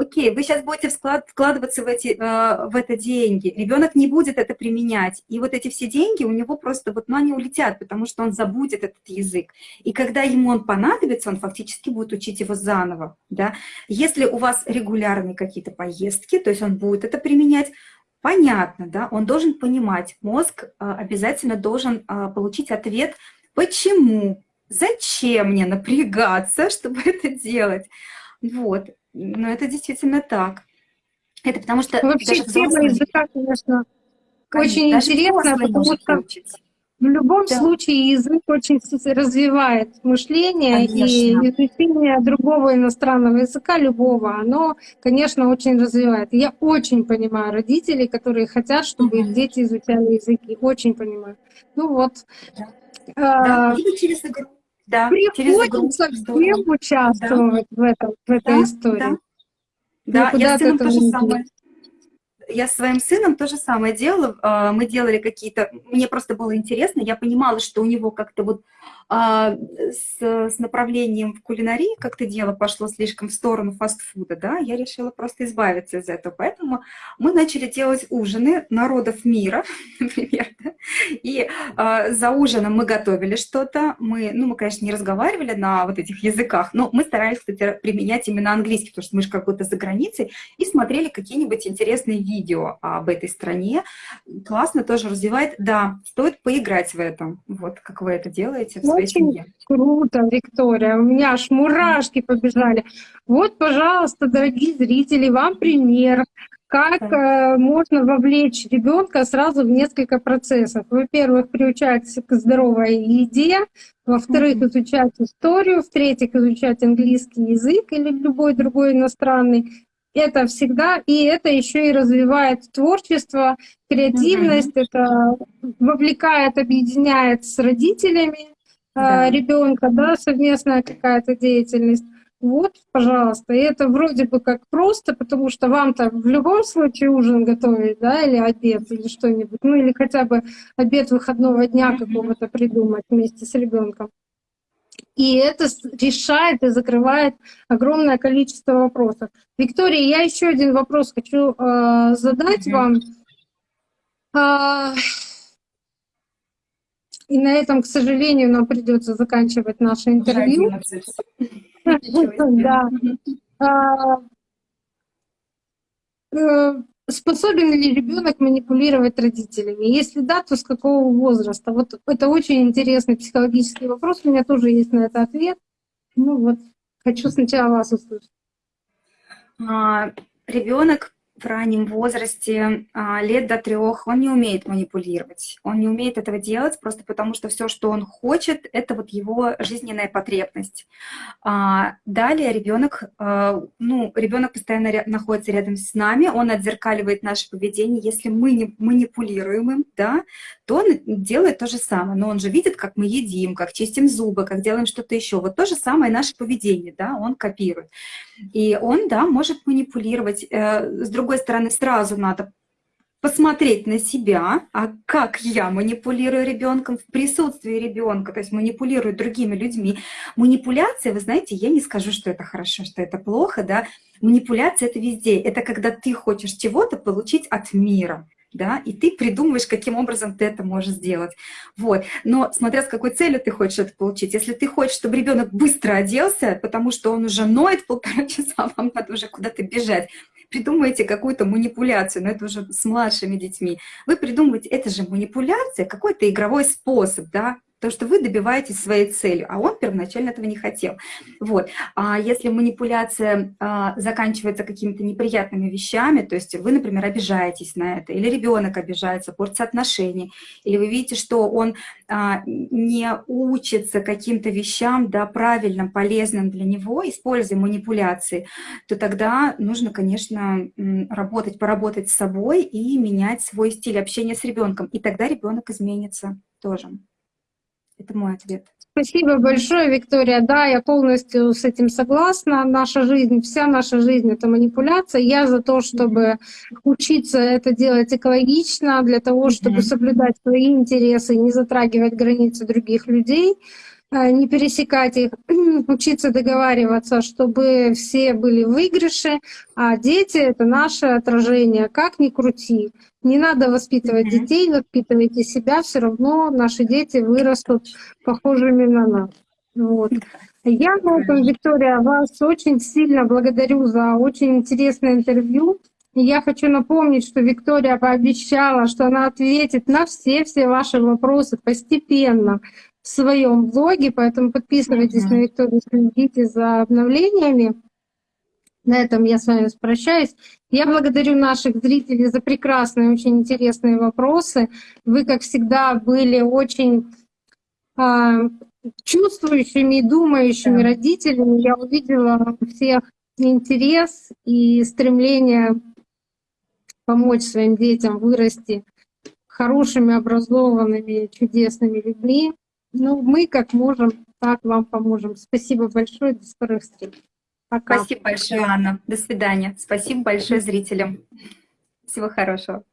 S3: Окей, вы сейчас будете вклад, вкладываться в, эти, э, в это деньги, ребенок не будет это применять, и вот эти все деньги у него просто, вот, ну, они улетят, потому что он забудет этот язык. И когда ему он понадобится, он фактически будет учить его заново, да. Если у вас регулярные какие-то поездки, то есть он будет это применять, понятно, да, он должен понимать, мозг а, обязательно должен а, получить ответ, почему, зачем мне напрягаться, чтобы это делать. Вот, но это действительно так. Это потому что...
S1: Вообще тема языка, конечно, конечно очень интересная, потому что... Учить. В любом да. случае язык очень развивает мышление, конечно. и изучение другого иностранного языка, любого, оно, конечно, очень развивает. Я очень понимаю родителей, которые хотят, чтобы их дети изучали языки. Очень понимаю. Ну вот.
S3: Да. А, да. через игру. Да,
S1: Приходится всем участвовать да. в, этом, в этой да, истории.
S3: Да, да я с сыном тоже самое я с своим сыном то же самое делала. А, мы делали какие-то... Мне просто было интересно. Я понимала, что у него как-то вот а, с, с направлением в кулинарии как-то дело пошло слишком в сторону фастфуда, да, я решила просто избавиться из этого. Поэтому мы начали делать ужины народов мира, например, да? и а, за ужином мы готовили что-то. Мы, ну, мы, конечно, не разговаривали на вот этих языках, но мы старались, кстати, применять именно английский, потому что мы же как будто за границей, и смотрели какие-нибудь интересные видео об этой стране. Классно тоже развивает. Да, стоит поиграть в этом. Вот как вы это делаете в своей
S1: Очень семье. Круто, Виктория. У меня аж мурашки побежали. Вот, пожалуйста, дорогие зрители, вам пример как э, можно вовлечь ребенка сразу в несколько процессов. Во-первых, приучать к здоровой еде, во-вторых, mm-hmm. изучать историю, в-третьих, изучать английский язык или любой другой иностранный, это всегда, и это еще и развивает творчество, креативность, mm-hmm. это вовлекает, объединяет с родителями да. ребенка, да, совместная какая-то деятельность. Вот, пожалуйста. И это вроде бы как просто, потому что вам-то в любом случае ужин готовить, да, или обед, или что-нибудь, ну или хотя бы обед выходного дня какого-то придумать вместе с ребенком. И это решает и закрывает огромное количество вопросов. Виктория, я еще один вопрос хочу э, задать вам. И на этом, к сожалению, нам придется заканчивать наше интервью. Да. А, э, Способен ли ребенок манипулировать родителями? Если да, то с какого возраста? Вот это очень интересный психологический вопрос. У меня тоже есть на это ответ. Ну вот, хочу сначала вас услышать.
S3: А, ребенок в раннем возрасте, а, лет до трех, он не умеет манипулировать. Он не умеет этого делать просто потому, что все, что он хочет, это вот его жизненная потребность. А, далее ребенок, а, ну, ребенок постоянно находится рядом с нами, он отзеркаливает наше поведение. Если мы не манипулируем им, да, то делает то же самое. Но он же видит, как мы едим, как чистим зубы, как делаем что-то еще. Вот то же самое наше поведение, да, он копирует. И он, да, может манипулировать. Э, с другой стороны, сразу надо посмотреть на себя, а как я манипулирую ребенком в присутствии ребенка, то есть манипулирую другими людьми. Манипуляция, вы знаете, я не скажу, что это хорошо, что это плохо, да. Манипуляция это везде. Это когда ты хочешь чего-то получить от мира да, и ты придумываешь, каким образом ты это можешь сделать. Вот. Но смотря с какой целью ты хочешь это получить. Если ты хочешь, чтобы ребенок быстро оделся, потому что он уже ноет полтора часа, вам надо уже куда-то бежать, придумаете какую-то манипуляцию, но это уже с младшими детьми. Вы придумываете, это же манипуляция, какой-то игровой способ, да, то, что вы добиваетесь своей цели, а он первоначально этого не хотел. Вот. А если манипуляция а, заканчивается какими-то неприятными вещами, то есть вы, например, обижаетесь на это, или ребенок обижается, портится отношения, или вы видите, что он а, не учится каким-то вещам, да, правильным, полезным для него, используя манипуляции, то тогда нужно, конечно, работать, поработать с собой и менять свой стиль общения с ребенком, и тогда ребенок изменится тоже. Это мой ответ.
S1: Спасибо большое, Виктория. Да, я полностью с этим согласна. Наша жизнь, вся наша жизнь — это манипуляция. Я за то, чтобы учиться это делать экологично, для того, чтобы соблюдать свои интересы, не затрагивать границы других людей. Э, не пересекать их, учиться договариваться, чтобы все были в выигрыше, а дети — это наше отражение, как ни крути. Не надо воспитывать детей, воспитывайте себя, все равно наши дети вырастут похожими на нас. Вот. Я на этом, Виктория, вас очень сильно благодарю за очень интересное интервью. И я хочу напомнить, что Виктория пообещала, что она ответит на все-все ваши вопросы постепенно в своем блоге, поэтому подписывайтесь
S3: Мгм.
S1: на Викторию, следите за обновлениями. На этом я с вами прощаюсь. Я благодарю наших зрителей за прекрасные, очень интересные вопросы. Вы, как всегда, были очень а, чувствующими и думающими
S3: Да.
S1: родителями. Я увидела у всех интерес и стремление помочь своим детям вырасти хорошими, образованными, чудесными людьми. Ну, мы как можем, так вам поможем. Спасибо большое, до скорых встреч. Пока.
S3: Спасибо большое, Анна. До свидания. Спасибо большое зрителям. Всего хорошего.